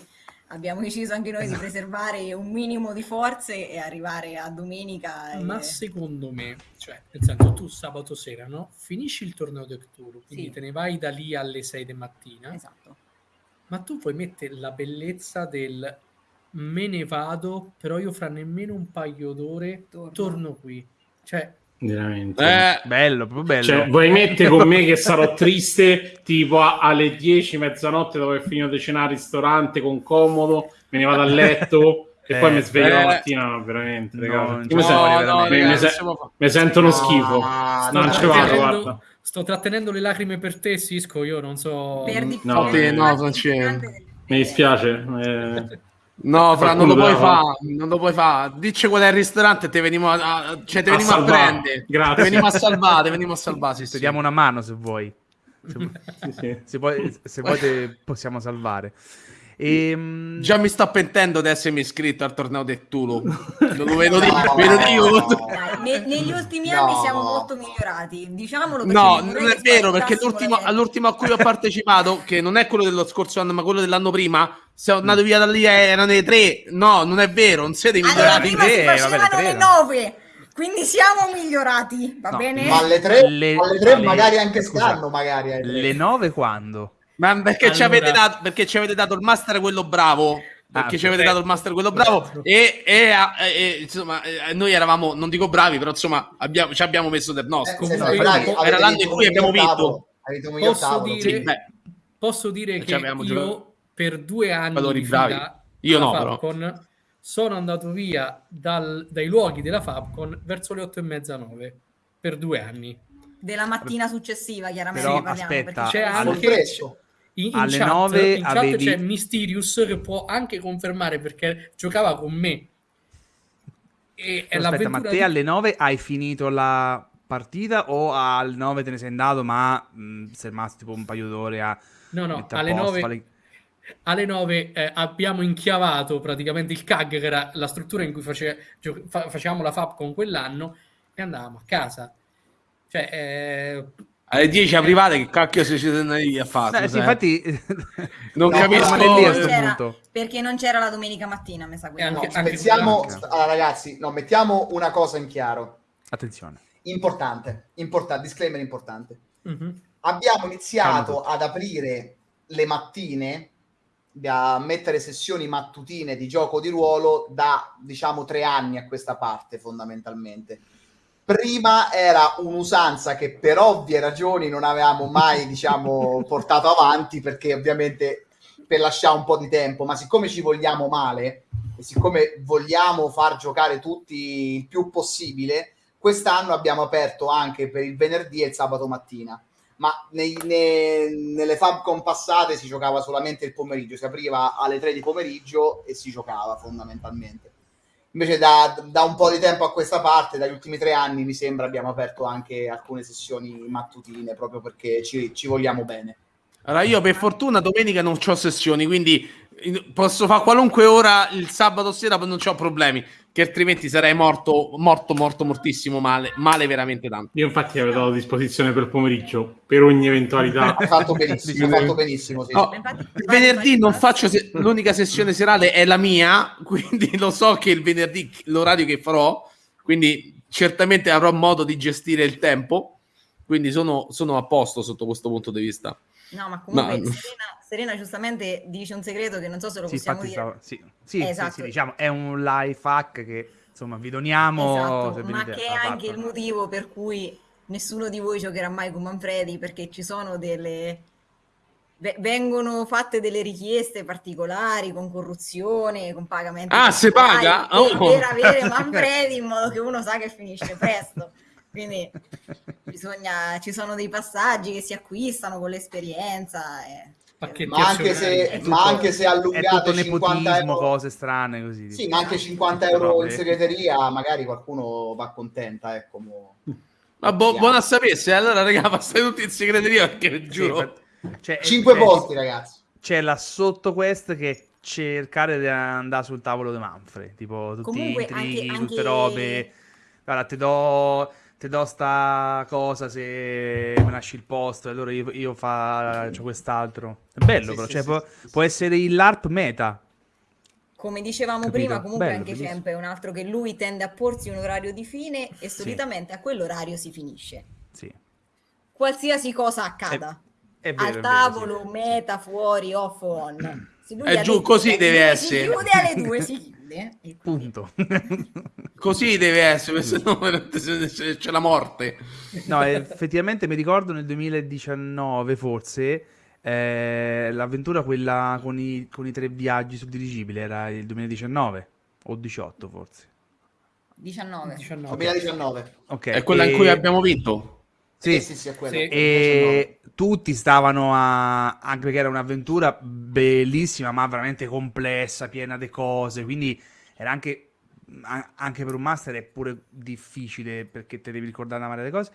abbiamo deciso anche noi esatto. di preservare un minimo di forze e arrivare a domenica. E... Ma secondo me, cioè, nel senso, tu sabato sera, no? Finisci il torneo di Cthulhu, quindi sì. te ne vai da lì alle 6 di mattina. Esatto ma tu puoi mettere la bellezza del me ne vado, però io fra nemmeno un paio d'ore torno, torno qui. Cioè, veramente eh, bello, proprio bello. Cioè, vuoi mettere con me che sarò triste tipo a, alle 10, mezzanotte dove ho finito di cenare al ristorante con comodo, me ne vado a letto e eh, poi mi sveglio eh, la mattina, no, veramente, no, mi, no, sento uno schifo. non ci vado, guarda. Sto trattenendo le lacrime per te, Sisco. Io non so. Perdi no, te, no, non c'è. Mi dispiace. Eh... No, Fra, non lo puoi fare, non lo puoi fare. Dici qual è il ristorante, te veniamo a, cioè, te veniamo a, a prendere. Grazie. Te veniamo a salvare, te veniamo a salvare. Sì, sì. Ti diamo una mano se vuoi. Se, sì, sì. se, se te possiamo salvare. E, ehm, Già mi sto pentendo di essermi iscritto al torneo del Tulu. Lo vedo, no, vedo io. Ne, negli ultimi no. anni siamo molto migliorati. Diciamolo no, non è vero, perché l'ultimo, all'ultimo a cui ho partecipato, che non è quello dello scorso anno, ma quello dell'anno prima, sono andato via da lì, erano le tre. No, non è vero, non siete migliorati. Allora, prima si facevano vabbè, le, le nove. Quindi siamo migliorati, va no, bene? Ma alle tre, le, alle tre magari anche stanno, magari. Le nove quando? Ma perché, allora... ci avete dato, perché ci avete dato il master quello bravo? Perché ah, ci avete dato il master quello bravo e, e, e, insomma noi eravamo, non dico bravi, però insomma abbiamo, ci abbiamo messo del nostro. Eh, bravi, era l'anno in cui abbiamo vinto. Posso dire, sì, posso dire che io giocato... per due anni di fila io no, Fabcon, però. sono andato via dal, dai luoghi della Fabcon verso le otto e mezza, nove per due anni. Della mattina successiva, chiaramente. Però parliamo, aspetta, c'è anche in, in alle chat, 9 in chat avevi... c'è Mysterious che può anche confermare perché giocava con me. E Aspetta, ma te di... alle 9 hai finito la partita o alle 9 te ne sei andato ma mh, sei rimasto tipo un paio d'ore a... No, no, alle 9... Fare... Alle 9 eh, abbiamo inchiavato praticamente il CAG, che era la struttura in cui face... facevamo la FAP con quell'anno, e andavamo a casa. Cioè, eh, alle 10 a private che cacchio si siete andati a fare? Eh, sì, infatti non no, capisco lì a sto punto. perché non c'era la domenica mattina, mi sa anche, no, anche mettiamo, allora, ragazzi, no, mettiamo una cosa in chiaro. Attenzione. Importante, importante disclaimer importante. Mm-hmm. Abbiamo iniziato ad aprire le mattine a mettere sessioni mattutine di gioco di ruolo da diciamo tre anni a questa parte fondamentalmente prima era un'usanza che per ovvie ragioni non avevamo mai, diciamo, portato avanti perché ovviamente per lasciare un po' di tempo, ma siccome ci vogliamo male e siccome vogliamo far giocare tutti il più possibile, quest'anno abbiamo aperto anche per il venerdì e il sabato mattina. Ma nei, nei, nelle Fabcon passate si giocava solamente il pomeriggio, si apriva alle 3 di pomeriggio e si giocava fondamentalmente Invece da, da, un po' di tempo a questa parte, dagli ultimi tre anni, mi sembra abbiamo aperto anche alcune sessioni mattutine, proprio perché ci, ci vogliamo bene. Allora, io per fortuna domenica non ho sessioni, quindi posso fare qualunque ora il sabato sera, non ho problemi che altrimenti sarei morto, morto, morto, mortissimo male, male veramente tanto. Io infatti avevo dato a disposizione per pomeriggio, per ogni eventualità. hai fatto benissimo, fatto benissimo, sì. no, venerdì non faccio, se- l'unica sessione serale è la mia, quindi lo so che il venerdì l'orario che farò, quindi certamente avrò modo di gestire il tempo, quindi sono, sono a posto sotto questo punto di vista. No, ma comunque no. Serena, Serena, giustamente dice un segreto che non so se lo sì, possiamo dire. Stavo, sì, sì, esatto. sì, diciamo, è un life hack che insomma vi doniamo. Esatto, ma che è anche il motivo per cui nessuno di voi giocherà mai con Manfredi perché ci sono delle vengono fatte delle richieste particolari con corruzione, con pagamenti. Ah, si paga? Oh. Per avere Manfredi in modo che uno sa che finisce presto. Quindi bisogna, ci sono dei passaggi che si acquistano con l'esperienza. E... Ma anche, se, tutto, ma anche se allungate 50 euro, cose strane così. Sì, ma anche 50 euro in segreteria, magari qualcuno va contenta. Ecco, mo... Ma bu- buona a sapesse, allora raga, passate tutti in segreteria perché giuro. Sì, 5 c'è, posti, ragazzi. C'è la sottoquest che cercare di andare sul tavolo di Manfred, tipo tutti Comunque, intrighi, anche, tutte anche... robe. Guarda, ti do ti do sta cosa se mi lasci il posto e allora io, io faccio quest'altro. È bello, sì, però, sì, cioè, sì, può, può, essere il LARP meta. Come dicevamo Capito? prima, comunque bello, anche. Cemp è un altro che lui tende a porsi un orario di fine e solitamente a quell'orario si finisce. Sì. Qualsiasi cosa accada. È, è vero, Al tavolo, vero, meta, fuori, off, on. È giù, così deve essere. Si chiude alle due, si chiude chiude. E Punto. Così deve essere, se no c'è la morte. No, effettivamente mi ricordo nel 2019 forse eh, l'avventura quella con i, con i tre viaggi sul dirigibile era il 2019 o 18 forse. 19. 19. 2019. Okay. È quella e... in cui abbiamo vinto. Sì, sì, sì, sì, e tutti stavano a... anche perché era un'avventura bellissima, ma veramente complessa, piena di cose, quindi era anche, anche per un master è pure difficile perché te devi ricordare una marea di cose,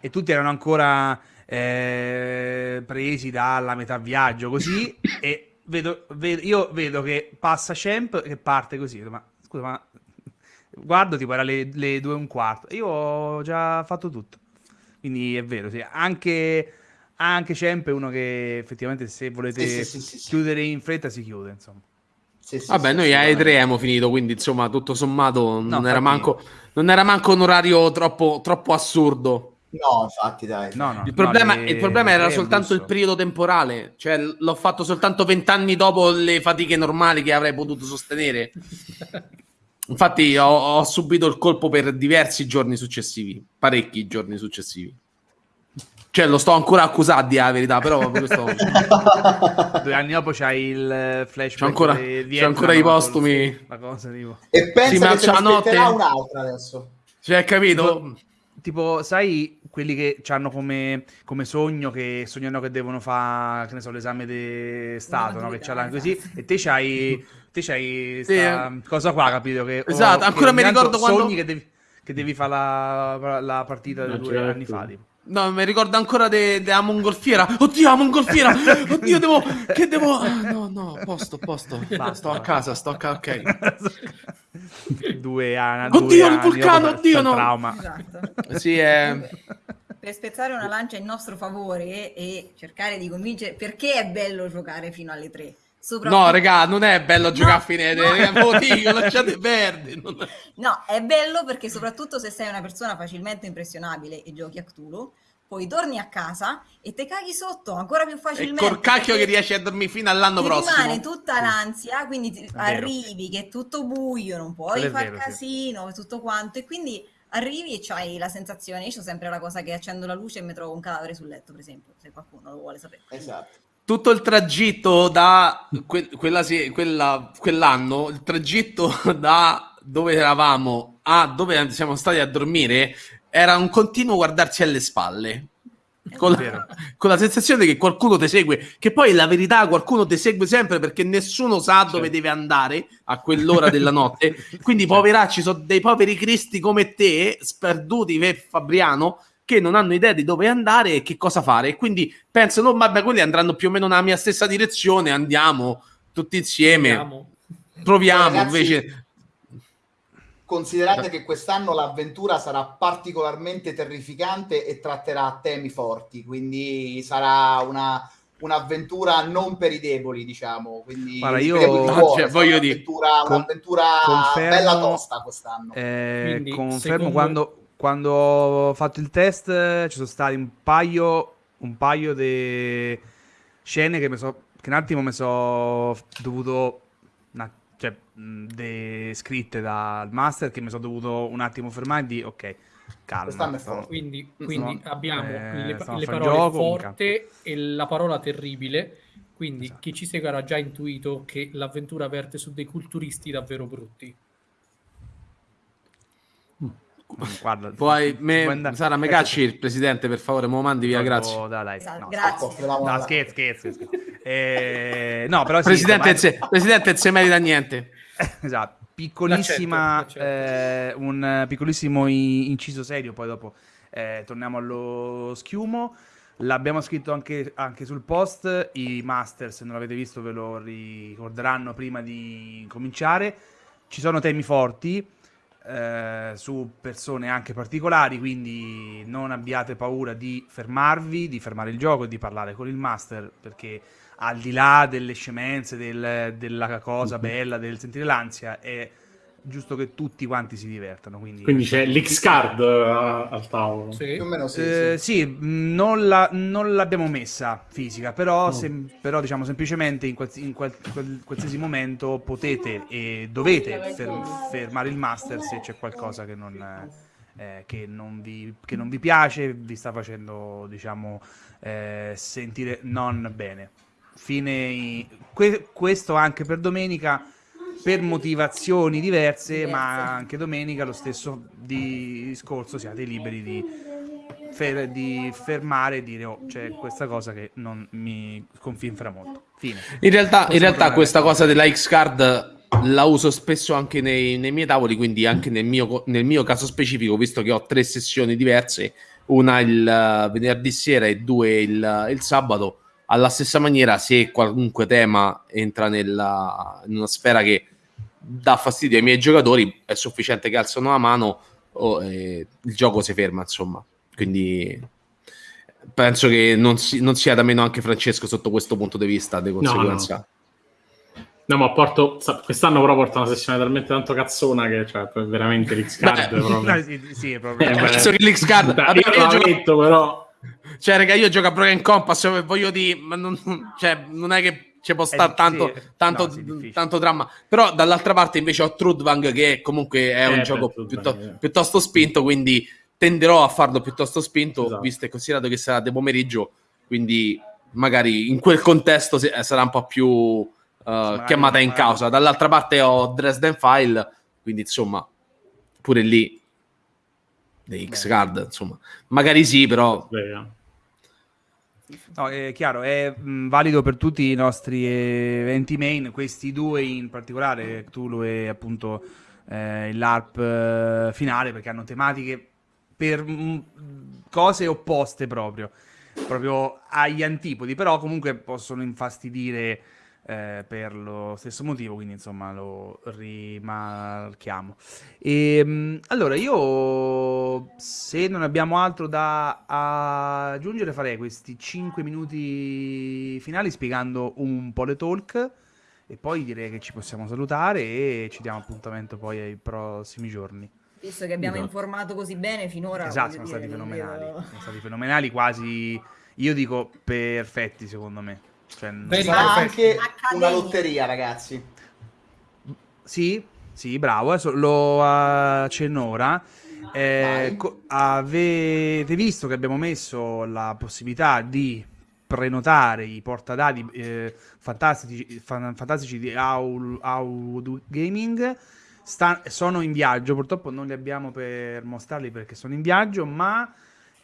e tutti erano ancora eh, presi dalla metà viaggio, così, e vedo, vedo, io vedo che passa Champ che parte così, ma scusa, ma guardo tipo era le, le due e un quarto, io ho già fatto tutto. Quindi è vero, sì. Anche, anche Champ è uno che effettivamente se volete sì, sì, sì, chiudere in fretta si chiude, insomma. Vabbè, noi a E3 abbiamo finito, quindi insomma, tutto sommato non, no, era, manco, non era manco un orario troppo, troppo assurdo. No, infatti, dai. No, no, il, problema, le... il problema era soltanto il periodo temporale, cioè l'ho fatto soltanto vent'anni dopo le fatiche normali che avrei potuto sostenere. Infatti ho, ho, subito il colpo per diversi giorni successivi, parecchi giorni successivi. Cioè lo sto ancora accusando di la verità, però questo... Due anni dopo c'hai il flash. C'è ancora, c'è ancora i postumi. La cosa, tipo. E pensa sì, che se notte... un'altra adesso. Cioè, capito? Tipo, sai quelli che hanno come, come, sogno che sognano che devono fare, che ne so, l'esame di Stato, no? Che c'è là così, e te c'hai, te c'hai sì. sta cosa qua, capito? Che, esatto, ancora mi ricordo quando... Sogni che devi, che devi fare la, la partita di due certo. anni fa, tipo. No, mi ricordo ancora della mongolfiera. Oddio, la mongolfiera! Oddio, devo. Che devo. No, no, posto, posto. Basta, sto a casa, sto a casa, ok. due anni. Oddio, il vulcano, oddio, no. Trauma. Esatto. Sì, è. Per spezzare una lancia in nostro favore e cercare di convincere perché è bello giocare fino alle tre. No, raga, non è bello giocare no, a fine no. Motivo, lasciate perdere. Non... No, è bello perché soprattutto se sei una persona facilmente impressionabile e giochi a Cthulhu, poi torni a casa e te caghi sotto ancora più facilmente. E col cacchio che riesci a dormire fino all'anno ti prossimo. rimane tutta l'ansia, quindi ti, arrivi che è tutto buio, non puoi fare casino, sì. tutto quanto, e quindi arrivi e c'hai la sensazione, io ho sempre la cosa che accendo la luce e mi trovo un cadavere sul letto, per esempio, se qualcuno lo vuole sapere. Esatto tutto il tragitto da que- quella, quella, quell'anno, il tragitto da dove eravamo a dove siamo stati a dormire era un continuo guardarci alle spalle. con la, con la, sensazione che qualcuno ti segue, che poi la verità qualcuno ti segue sempre perché nessuno sa dove certo. deve andare a quell'ora della notte. Quindi, certo. poveracci, sono dei poveri cristi come te, sperduti per Fabriano, che non hanno idea di dove andare e che cosa fare. E quindi pensano, vabbè, quelli andranno più o meno nella mia stessa direzione, andiamo tutti insieme. Andiamo. Proviamo, Ragazzi, invece Considerate che quest'anno l'avventura sarà particolarmente terrificante e tratterà temi forti, quindi sarà una, un'avventura non per i deboli, diciamo. Quindi Guarda, io cuore, cioè, voglio un'avventura, dire, un'avventura confermo, bella tosta quest'anno. Eh, quindi, confermo secondo... quando, quando ho fatto il test ci sono stati un paio, un paio di scene che, so, che un attimo mi sono dovuto cioè, de- scritte dal master che mi sono dovuto un attimo fermare e dire ok, calma. Quindi, quindi sono, abbiamo eh, le, le parole gioco, forte e la parola terribile. Quindi esatto. chi ci segue ha già intuito che l'avventura verte su dei culturisti davvero brutti. Guarda, Poi me, Sara Megacci, il presidente, per favore, me lo mandi via, grazie. Da, dai. Esatto, no, grazie. No, scherzo, scherzo. scherzo. Eh, no, però presidente, sì, ma... presidente non si merita niente. esatto. Piccolissima, l'accetto, l'accetto. Eh, un piccolissimo inciso serio, poi dopo eh, torniamo allo schiumo. L'abbiamo scritto anche, anche, sul post, i master se non l'avete visto ve lo ricorderanno prima di cominciare. Ci sono temi forti, eh, su persone anche particolari, quindi non abbiate paura di fermarvi, di fermare il gioco e di parlare con il master, perché al di là delle scemenze, del, della cosa mhm. bella, del sentire l'ansia, è giusto che tutti quanti si divertano. Quindi, quindi c'è l'X-Card uh, al tavolo. Sì, più o meno sì. Eh, sì. sì non, la, non, l'abbiamo messa fisica, però, oh. sem- però diciamo semplicemente in, quals- in qual- qual- qualsiasi momento potete e dovete fer- fermare il master se c'è qualcosa che non... Eh, che, non vi, che non vi piace, vi sta facendo, diciamo, eh, sentire non bene. Fine, que- questo anche per domenica per motivazioni diverse, ma anche domenica lo stesso discorso siate liberi di, fer- di fermare e dire oh, c'è questa cosa che non mi sconfinfra molto. Fine. In realtà, in realtà questa cosa della X-Card la uso spesso anche nei, nei miei tavoli, quindi anche nel mio, nel mio, caso specifico, visto che ho tre sessioni diverse, una il venerdì sera e due il, il sabato, alla stessa maniera se qualunque tema entra nella, in una sfera che dà fastidio ai miei giocatori, è sufficiente che alzano la mano o eh, il gioco si ferma, insomma. Quindi penso che non, si, non, sia da meno anche Francesco sotto questo punto di vista, di conseguenza. No, no. No, ma porto, quest'anno però porta una sessione talmente tanto cazzona che cioè, veramente l'X-Card Beh, proprio... sì, sì, è proprio... Eh, penso che l'X-Card... Vabbè, io, gioco... detto, però... Cioè, raga, io gioco a Broken Compass, voglio dire, ma non, cioè, non è che ci può stare tanto, tanto, no, tanto, dramma. Però dall'altra parte invece ho Trudvang che comunque è un eh, gioco piuttosto, eh. piuttosto, spinto, quindi tenderò a farlo piuttosto spinto, esatto. visto e considerato che sarà di pomeriggio, quindi magari in quel contesto sarà un po' più uh, chiamata in causa. Dall'altra parte ho Dresden File, quindi insomma, pure lì X-Card, insomma. Magari sì, però... Beh, No, è chiaro, è mh, valido per tutti i nostri eventi main, questi due in particolare, Cthulhu e appunto eh, l'ARP eh, finale, perché hanno tematiche per mh, cose opposte proprio, proprio agli antipodi, però comunque possono infastidire eh, per lo stesso motivo, quindi insomma lo rimarchiamo. E, ehm, allora, io se non abbiamo altro da aggiungere, farei questi 5 minuti finali spiegando un po' le talk e poi direi che ci possiamo salutare e ci diamo appuntamento poi ai prossimi giorni. Visto che abbiamo esatto. informato così bene finora. Esatto, sono stati fenomenali. Io... Sono stati fenomenali, quasi, io dico perfetti secondo me. Cioè, Sarà anche una lotteria, ragazzi. Sì, sì, bravo, adesso lo accenno ora. Eh, avete visto che abbiamo messo la possibilità di prenotare i portadati eh, fantastici, fan- fantastici di Audio Gaming. Sta- sono in viaggio, purtroppo non li abbiamo per mostrarli perché sono in viaggio, ma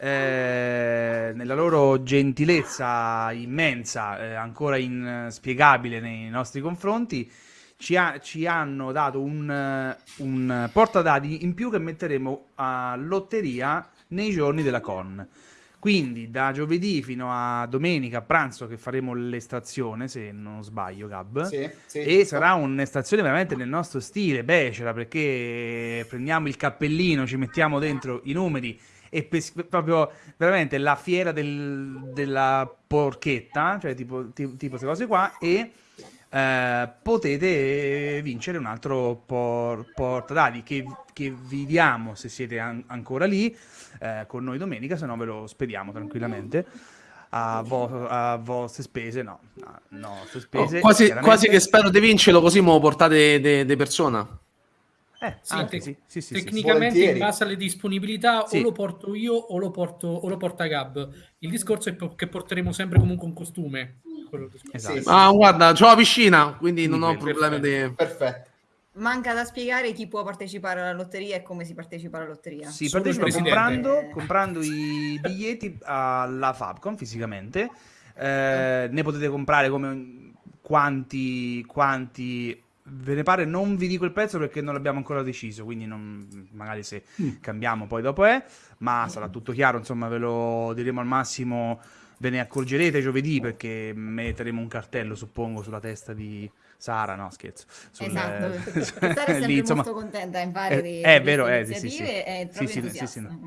eh, nella loro gentilezza immensa, eh, ancora inspiegabile nei nostri confronti, ci, ha, ci hanno dato un, un portadadi in più che metteremo a lotteria nei giorni della con. Quindi da giovedì fino a domenica a pranzo che faremo l'estrazione, se non sbaglio, Gab. Sì, sì, e sarà un'estrazione veramente nel nostro stile, becera, perché prendiamo il cappellino, ci mettiamo dentro i numeri e pes- proprio veramente la fiera del, della porchetta, cioè tipo, tipo, tipo queste cose qua, e eh, potete vincere un altro por- portadadi che, che vi diamo se siete an- ancora lì eh, con noi domenica, se no ve lo spediamo tranquillamente. A, vo- a, vostre spese, no, no, no spese, oh, quasi, quasi, che spero di vincerlo, così me lo portate di persona. Eh, sì, anche, sì, sì, sì, tecnicamente in base alle disponibilità o lo porto io o lo, porto, o lo porta Gab. Il discorso è che porteremo sempre comunque un costume. Esatto. Ah, guarda, ho la piscina, quindi non ho problemi di... Perfetto. Manca da spiegare chi può partecipare alla lotteria e come si partecipa alla lotteria. Si Solo partecipa comprando, comprando, i biglietti alla Fabcon fisicamente. Eh, ne potete comprare come quanti, quanti ve ne pare non vi dico il prezzo perché non l'abbiamo ancora deciso quindi non, magari se mm. cambiamo poi dopo è ma sarà tutto chiaro insomma ve lo diremo al massimo ve ne accorgerete giovedì perché metteremo un cartello suppongo sulla testa di Sara, no scherzo. Sul, esatto, eh, Sara è sempre insomma, molto contenta in fare eh, di, è vero, eh, sì, sì, sì. è sì, sì, sì, no.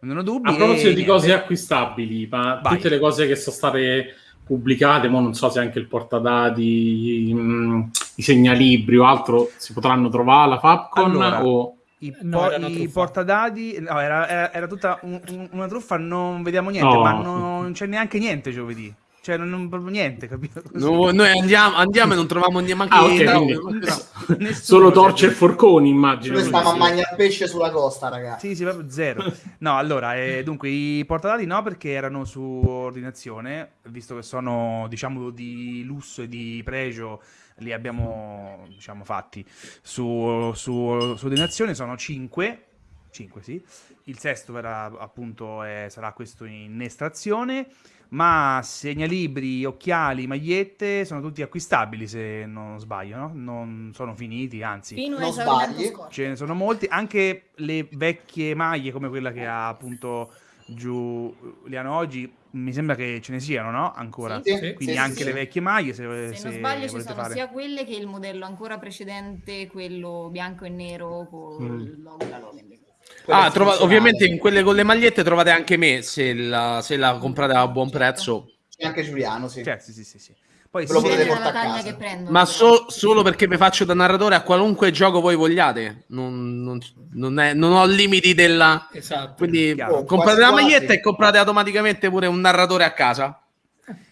non ho dubbi. A proposito di cose acquistabili, ma Vai. tutte le cose che sono state pubblicate, ma non so se anche il portadati, mm, i segnalibri o altro si potranno trovare alla Fabcon allora, o... I, no, i portadadi no, era, era, era tutta un, un, una truffa, non vediamo niente, no. ma non c'è neanche niente giovedì. Cioè, non, non proprio niente, capito? No, noi andiamo, andiamo e non troviamo neanche ah, okay, no, solo torce e forconi, immagino. Noi stiamo a mangiare pesce sulla costa, ragazzi. Sì, sì, proprio zero. No, allora, eh, dunque, i portadati no, perché erano su ordinazione, visto che sono, diciamo, di lusso e di pregio, li abbiamo, diciamo, fatti su, su, su ordinazione, sono 5. 5, sì. Il sesto verrà, appunto, è, sarà questo in estrazione ma segnalibri, occhiali, magliette sono tutti acquistabili se non sbaglio, no? Non sono finiti, anzi, Fino non sbagli. Ce ne sono molti, anche le vecchie maglie come quella che ha appunto Giuliano oggi, mi sembra che ce ne siano, no? Ancora. Sì, Quindi sì, anche sì, le vecchie maglie, se, se, se non sbaglio ci sono fare. sia quelle che il modello ancora precedente, quello bianco e nero con mm. il logo della Logan. Ah, trova- ovviamente in quelle con le magliette trovate anche me se la, se la comprate a buon prezzo. C'è anche Giuliano, sì. Certo, sì, sì, sì. sì. Poi lo potete portare a casa. Prendo, Ma so- solo perché mi faccio da narratore a qualunque gioco voi vogliate. Non, non, non, è, non ho limiti della... Esatto. Quindi oh, comprate la maglietta quasi. e comprate automaticamente pure un narratore a casa.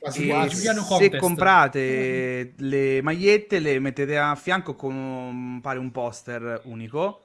Quasi quasi. Se comprate le magliette le mettete a fianco con un, pare un poster unico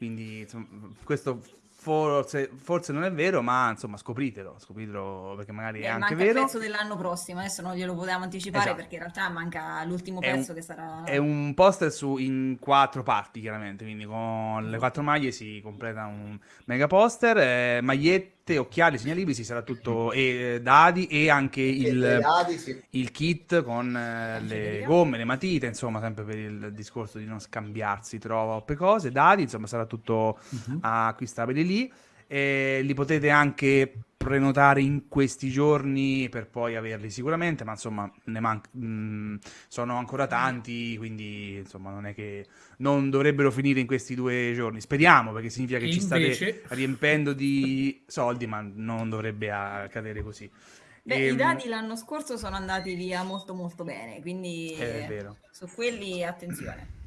quindi insomma, questo forse, forse, non è vero, ma insomma scopritelo, scopritelo perché magari Beh, è anche vero. il pezzo dell'anno prossimo, adesso non glielo potevamo anticipare esatto. perché in realtà manca l'ultimo pezzo un, che sarà... È un poster su, in quattro parti chiaramente, quindi con le quattro maglie si completa un mega poster, eh, magliette magliette, occhiali, segnalibri, sarà tutto e eh, dadi e anche il, dadi, sì. il kit con eh, le gomme, le matite, insomma, sempre per il discorso di non scambiarsi troppe cose, dadi, insomma, sarà tutto uh-huh. acquistabile lì. E li potete anche prenotare in questi giorni per poi averli sicuramente, ma insomma ne man- mh, mm, sono ancora tanti, quindi insomma non è che non dovrebbero finire in questi due giorni. Speriamo perché significa che Invece... ci state riempendo di soldi, ma non dovrebbe accadere così. Beh, e, i ehm, dati l'anno scorso sono andati via molto molto bene, quindi su quelli attenzione.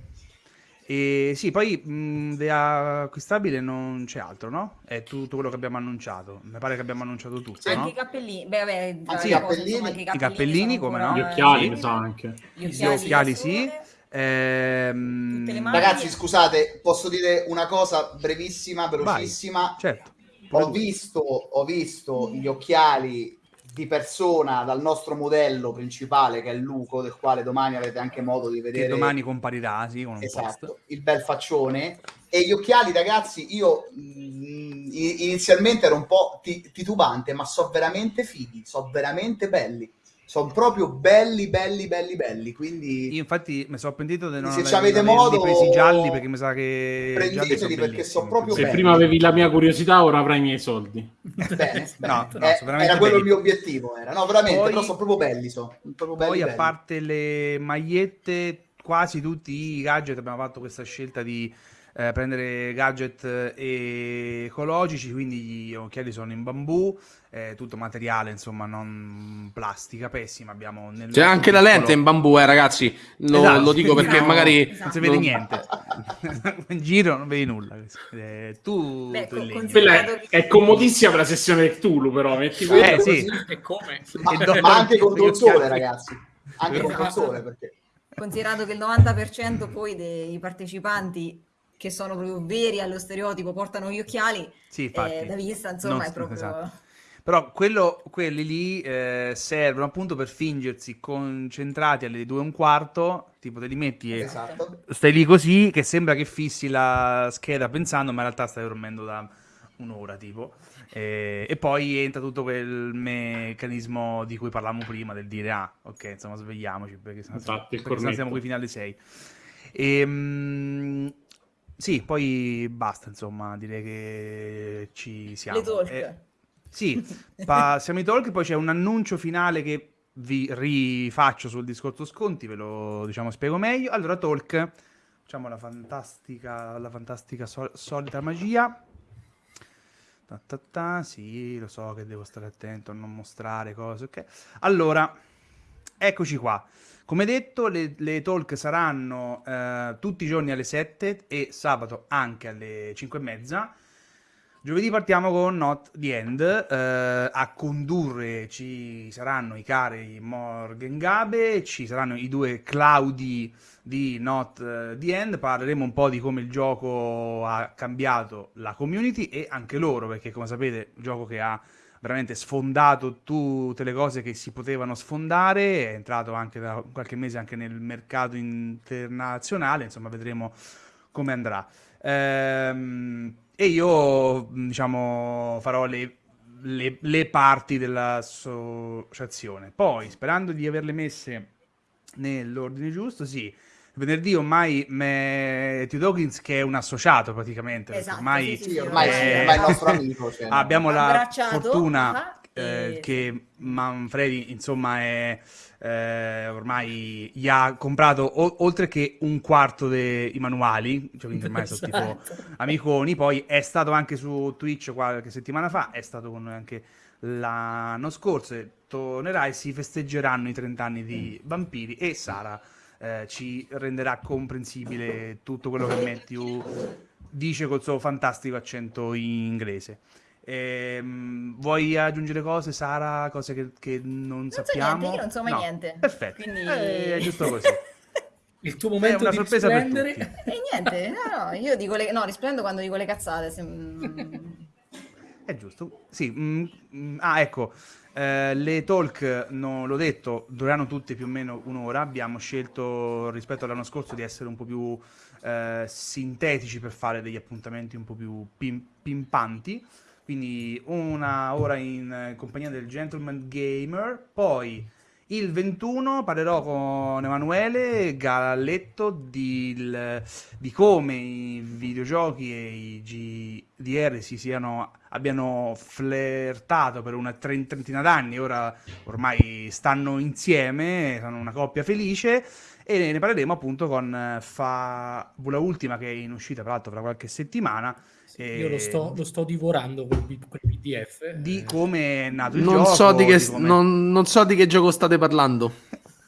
E sì, poi mh, di acquistabile non c'è altro, no? È tutto quello che abbiamo annunciato. Mi pare che abbiamo annunciato tutto. Anche no? i cappellini. Beh, vabbè, anche i cappellini. Insomma, anche i cappellini, I cappellini come no? Gli occhiali, mi sa anche. Gli occhiali, Gli occhiali sì. Ehm... Ragazzi, scusate, posso dire una cosa brevissima, velocissima? Vai, certo. Ho visto, ho visto gli occhiali di persona dal nostro modello principale che è Luco, del quale domani avrete anche modo di vedere. Che domani comparirà, sì, con un esatto, post. il bel faccione. E gli occhiali, ragazzi, io mh, mm, inizialmente ero un po' titubante, ma so veramente fighi, so veramente belli sono proprio belli, belli, belli, belli. Quindi io infatti mi sono pentito di non se avete modo presi gialli perché mi sa che prendeteli perché sono proprio se belli. prima avevi la mia curiosità ora avrai i miei soldi bene, bene. No, no, eh, era quello belli. il mio obiettivo era. no veramente poi, però sono proprio belli, so. proprio belli poi belli. a parte le magliette quasi tutti i gadget abbiamo fatto questa scelta di eh, prendere gadget eh, ecologici, quindi gli occhiali sono in bambù, eh, tutto materiale, insomma, non plastica pessima. Abbiamo nel C'è anche la lente in bambù, eh, ragazzi. Lo, esatto, lo dico perché no, magari esatto. non si vede niente. in giro non vedi nulla. Eh, tu, Beh, tu è, è, comodissima per la sessione Cthulhu, però metti eh, sì. e come? Ma, ma anche contro il sole, ragazzi. Anche contro il sole, perché considerato che il 90% poi dei partecipanti che sono proprio veri allo stereotipo, portano gli occhiali, sì, eh, da vista insomma non, è proprio... Esatto. Però quello, quelli lì eh, servono appunto per fingersi concentrati alle due e un quarto, tipo te li metti e esatto. stai lì così che sembra che fissi la scheda pensando, ma in realtà stai dormendo da un'ora tipo. E, e, poi entra tutto quel meccanismo di cui parlavamo prima, del dire ah, ok, insomma svegliamoci perché sennò, Infatti, perché sennò siamo qui fino alle 6. E, mh, sì, poi basta, insomma, direi che ci siamo. Le talk. Eh, sì, passiamo ai talk, poi c'è un annuncio finale che vi rifaccio sul discorso sconti, ve lo diciamo spiego meglio. Allora, talk, facciamo la fantastica, la fantastica sol- solita magia. Ta, ta, ta, sì, lo so che devo stare attento a non mostrare cose, ok? Allora, eccoci qua. Come detto, le, le talk saranno eh, tutti i giorni alle 7 e sabato anche alle 5 e mezza. Giovedì partiamo con Not the End, eh, a condurre ci saranno i cari Morgan Gabe, ci saranno i due Claudi di Not eh, the End, parleremo un po' di come il gioco ha cambiato la community e anche loro, perché come sapete un gioco che ha veramente sfondato tutte le cose che si potevano sfondare, è entrato anche da qualche mese anche nel mercato internazionale, insomma vedremo come andrà. Ehm, e io diciamo farò le, le, le parti dell'associazione. Poi, sperando di averle messe nell'ordine giusto, sì, venerdì ormai Matthew Dawkins che è un associato praticamente esatto, ormai, sì, sì, ormai, è... ormai, è il nostro amico cioè, abbiamo la fortuna ah, eh, che Manfredi insomma è eh, ormai gli ha comprato o- oltre che un quarto dei manuali cioè quindi ormai esatto. sono tipo esatto. amiconi poi è stato anche su Twitch qualche settimana fa è stato con noi anche l'anno scorso tornerà e si festeggeranno i 30 anni di Vampiri e Sara eh, ci renderà comprensibile tutto quello che Matthew dice col suo fantastico accento inglese. Ehm, vuoi aggiungere cose, Sara? Cose che, che non, non sappiamo? So niente, io non so mai no. niente. Perfetto, Quindi... eh, è giusto così. Il tuo momento è una di sorpresa risplendere. per tutti. E niente, no, no, io dico le... no, risplendo quando dico le cazzate. Se... È giusto, sì. Mm, mm, ah, ecco, eh, le talk, non l'ho detto, dureranno tutte più o meno un'ora. Abbiamo scelto rispetto all'anno scorso di essere un po' più eh, sintetici per fare degli appuntamenti un po' più pim- pimpanti. Quindi una ora in compagnia del Gentleman Gamer, poi il 21 parlerò con Emanuele Galletto di, di, come i videogiochi e i GDR si siano, abbiano flirtato per una trentina d'anni, ora ormai stanno insieme, sono una coppia felice. E ne parleremo appunto con Fabula Ultima che è in uscita tra l'altro fra qualche settimana e... Io lo sto, lo sto divorando con il PDF. Di eh. come è nato il non gioco. So di che, di come... non, non, so di che gioco state parlando.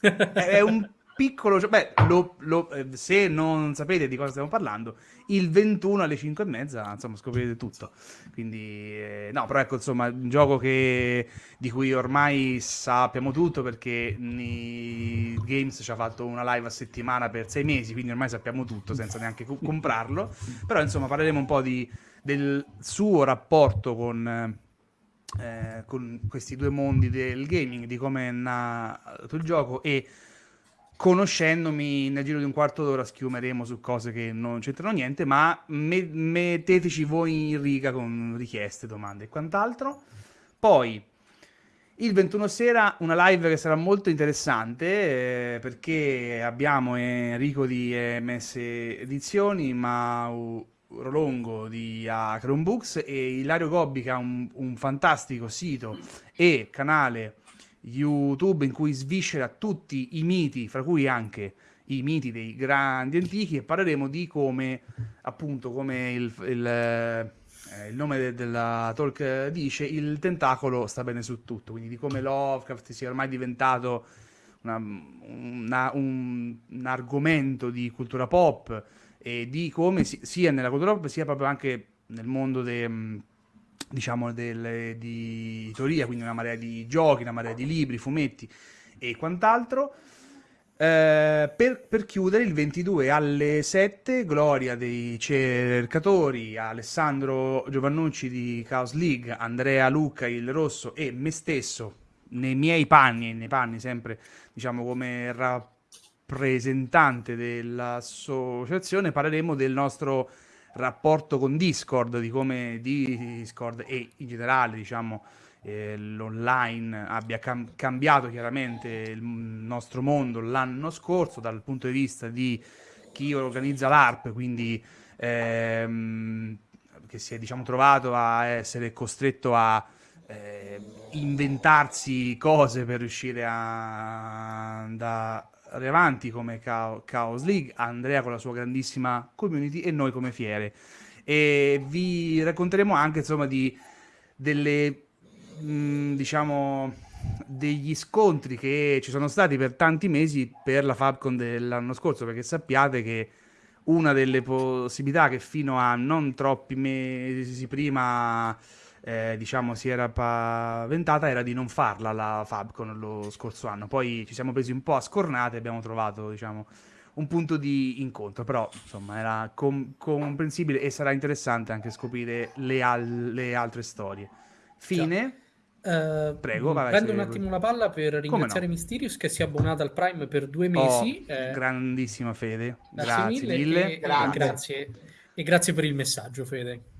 è un piccolo. Beh, lo, lo, eh, se non sapete di cosa stiamo parlando, il 21 alle 5 e mezza, insomma, scoprirete tutto. Quindi, eh, no, però ecco, insomma, un gioco che, di cui ormai sappiamo tutto perché Ni Games ci ha fatto una live a settimana per sei mesi, quindi ormai sappiamo tutto senza neanche co- comprarlo. Però, insomma, parleremo un po' di, del suo rapporto con... Eh, con questi due mondi del gaming, di come è nato il gioco e conoscendomi nel giro di un quarto d'ora schiumeremo su cose che non c'entrano niente, ma me- metteteci voi in riga con richieste, domande e quant'altro. Poi il 21 sera una live che sarà molto interessante eh, perché abbiamo Enrico di MS Edizioni, Mau Rolongo di uh, Chromebooks e Ilario Gobbi che ha un, un fantastico sito e canale YouTube in cui sviscera tutti i miti, fra cui anche i miti dei grandi antichi, e parleremo di come, appunto, come il, il, eh, il nome de, della talk dice, il tentacolo sta bene su tutto, quindi di come Lovecraft sia ormai diventato una, una, un, un, argomento di cultura pop e di come si, sia nella cultura pop sia proprio anche nel mondo de, diciamo, delle, di teoria, quindi una marea di giochi, una marea di libri, fumetti e quant'altro. Eh, per, per, chiudere il 22 alle 7 gloria dei cercatori Alessandro Giovannucci di Chaos League Andrea Lucca il Rosso e me stesso nei miei panni nei panni sempre diciamo come rappresentante dell'associazione parleremo del nostro rapporto con Discord, di come Discord e in generale, diciamo, eh, l'online abbia cam- cambiato chiaramente il nostro mondo l'anno scorso dal punto di vista di chi organizza l'ARP, quindi ehm, che si è diciamo, trovato a essere costretto a eh, inventarsi cose per riuscire a, a, avanti come Chaos League, Andrea con la sua grandissima community e noi come fiere. E vi racconteremo anche insomma di delle mh, mm, diciamo degli scontri che ci sono stati per tanti mesi per la Fabcon dell'anno scorso, perché sappiate che una delle possibilità che fino a non troppi mesi prima eh, diciamo, si era paventata era di non farla la Fabcon lo scorso anno. Poi ci siamo presi un po' a scornate e abbiamo trovato, diciamo, un punto di incontro, però insomma era com- comprensibile e sarà interessante anche scoprire le, al- le altre storie. Fine. Uh, Prego, vai, prendo un attimo la palla per ringraziare no? Mysterious che si è abbonata al Prime per due mesi. Oh, eh, grandissima Fede, grazie, grazie mille. mille. E, grazie. e grazie per il messaggio, Fede.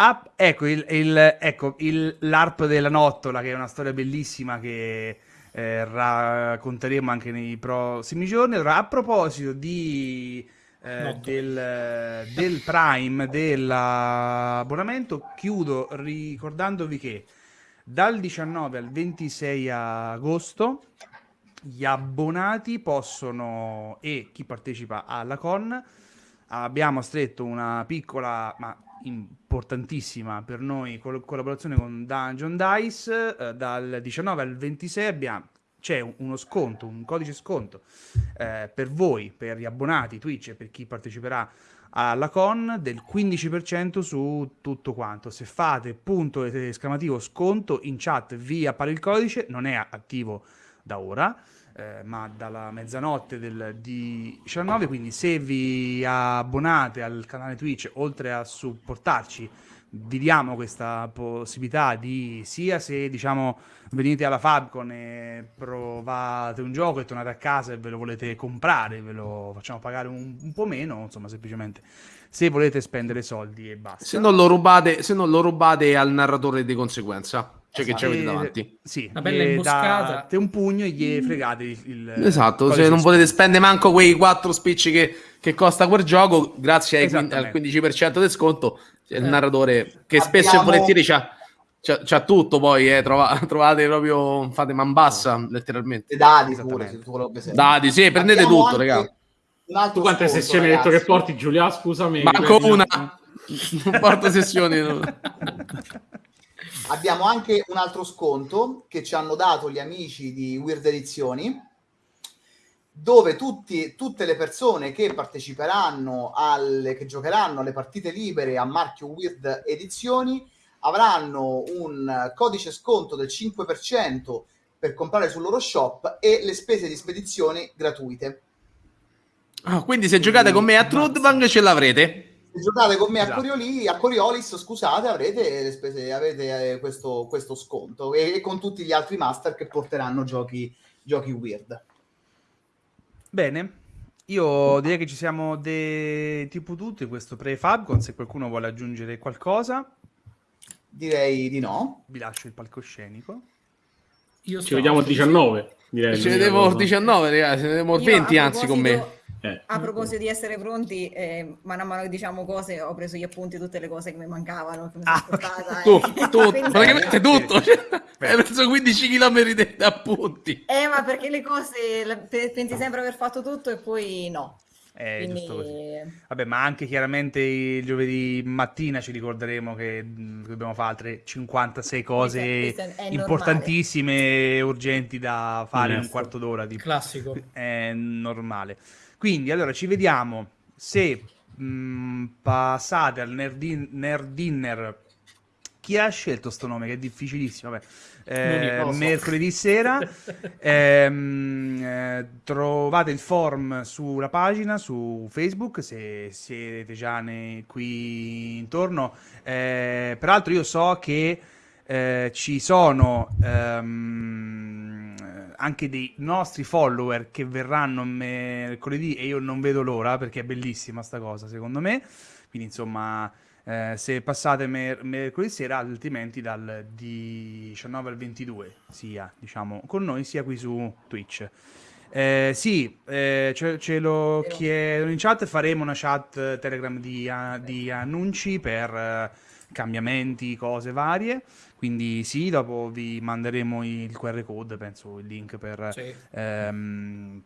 Ah, ecco, il, il, ecco il, l'ARP della Nottola, che è una storia bellissima che eh, racconteremo anche nei prossimi giorni. Allora, a proposito di, eh, del, del, Prime, dell'abbonamento, chiudo ricordandovi che dal 19 al 26 agosto gli abbonati possono, e chi partecipa alla con, abbiamo stretto una piccola, ma importantissima per noi col- collaborazione con Dungeon Dice eh, dal 19 al 26 abbiamo c'è uno sconto, un codice sconto eh, per voi, per gli abbonati Twitch e per chi parteciperà alla con del 15% su tutto quanto. Se fate punto esclamativo sconto in chat vi appare il codice, non è attivo da ora eh, ma dalla mezzanotte del 19, quindi se vi abbonate al canale Twitch, oltre a supportarci, vi diamo questa possibilità di sia se diciamo venite alla Fabcon e provate un gioco e tornate a casa e ve lo volete comprare, ve lo facciamo pagare un, un po' meno, insomma semplicemente se volete spendere soldi e basta. Se non lo rubate, se non lo rubate al narratore di conseguenza. Cioè che ci avete esatto. davanti. Sì, una bella imboscata. Date un pugno e gli fregate il... il esatto, se non volete spendere manco quei 4 spicci che, che costa quel gioco, grazie ai, al 15% di sconto, il eh. narratore che Abbiamo... spesso e volentieri c'ha... C'ha, c'ha, tutto poi, eh, trova, trovate proprio, fate man bassa letteralmente. E dadi pure, Dadi, sì, prendete Abbiamo tutto, raga. Tu quante sessioni hai detto che porti, Giulia? Scusami. Manco una. non porto sessioni. No. Abbiamo anche un altro sconto che ci hanno dato gli amici di Weird Edizioni, dove tutti, tutte le persone che parteciperanno alle, che giocheranno alle partite libere a marchio Weird Edizioni avranno un codice sconto del 5% per comprare sul loro shop e le spese di spedizione gratuite. Ah, quindi se giocate con me a Trudvang ce l'avrete se giocate con me esatto. a, Corioli, a Coriolis, scusate, avrete, le spese, avete eh, questo, questo, sconto e, e, con tutti gli altri master che porteranno giochi, giochi weird. Bene, io direi che ci siamo de... tipo tutti questo pre-Fabcon, se qualcuno vuole aggiungere qualcosa. Direi di no. Vi lascio il palcoscenico. Io ci vediamo il 19. Direi ci vedremo il 19, ragazzi, ci vedremo il 20 anzi con me. Eh. A proposito di essere pronti, eh, mano a mano che diciamo cose, ho preso gli appunti tutte le cose che mi mancavano. Che mi ah, portata, tu, eh. tu, Quindi... praticamente tutto. Cioè, hai preso 15 km di appunti. Eh, ma perché le cose pensi sempre aver fatto tutto e poi no. Eh, Quindi... Vabbè, ma anche chiaramente il giovedì mattina ci ricorderemo che dobbiamo fare altre 56 cose importantissime e urgenti da fare in un quarto d'ora. Di... Classico. È normale. Quindi, allora, ci vediamo se mh, passate al nerd, nerd dinner. Chi ha scelto sto nome? Che è difficilissimo. Vabbè. Eh, mercoledì sera ehm, eh, trovate il form sulla pagina su Facebook se siete già nei, qui intorno. Eh, peraltro, io so che eh, ci sono. Um, anche dei nostri follower che verranno mercoledì e io non vedo l'ora perché è bellissima sta cosa secondo me. Quindi insomma, eh, se passate mer- mercoledì sera, altrimenti dal 19 al 22, sia diciamo con noi, sia qui su Twitch. Eh, sì, eh, ce, ce, lo chiedono in chat, faremo una chat Telegram di, di annunci per uh, cambiamenti, cose varie. Quindi sì, dopo vi manderemo il QR code, penso il link per, sì. ehm,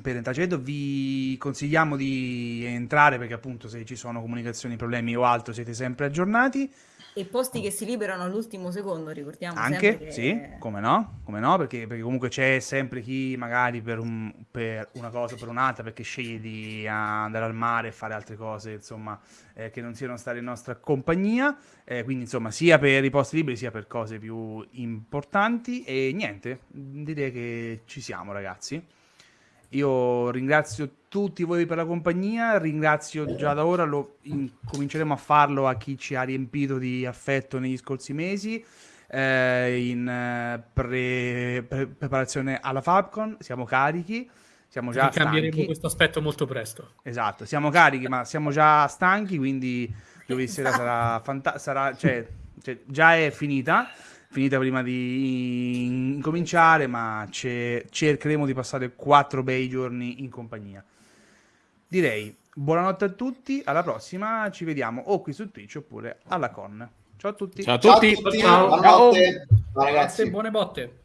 per entrare. Vi consigliamo di entrare perché appunto se ci sono comunicazioni, problemi o altro siete sempre aggiornati. E posti che si liberano all'ultimo secondo, ricordiamo. Anche, che... sì, come no, come no perché, perché, comunque c'è sempre chi magari per, un, per, una cosa o per un'altra, perché sceglie di andare al mare e fare altre cose, insomma, eh, che non siano stare in nostra compagnia. Eh, quindi, insomma, sia per i posti liberi, sia per cose più importanti. E niente, direi che ci siamo, ragazzi. Io ringrazio tutti voi per la compagnia, ringrazio già da ora, lo in, cominceremo a farlo a chi ci ha riempito di affetto negli scorsi mesi. Eh, in eh, pre, pre, preparazione alla Fabcon, siamo carichi, siamo già cambieremo stanchi. questo aspetto molto presto. Esatto, siamo carichi, ma siamo già stanchi, quindi giovedì sera sarà fantastico, cioè, cioè, già è finita finita prima di incominciare, ma cercheremo di passare quattro bei giorni in compagnia. Direi buonanotte a tutti, alla prossima, ci vediamo o qui su Twitch oppure alla con. Ciao a tutti. Ciao a tutti. Ciao, a tutti. Ciao. Ciao. Ciao ragazzi. Buone botte.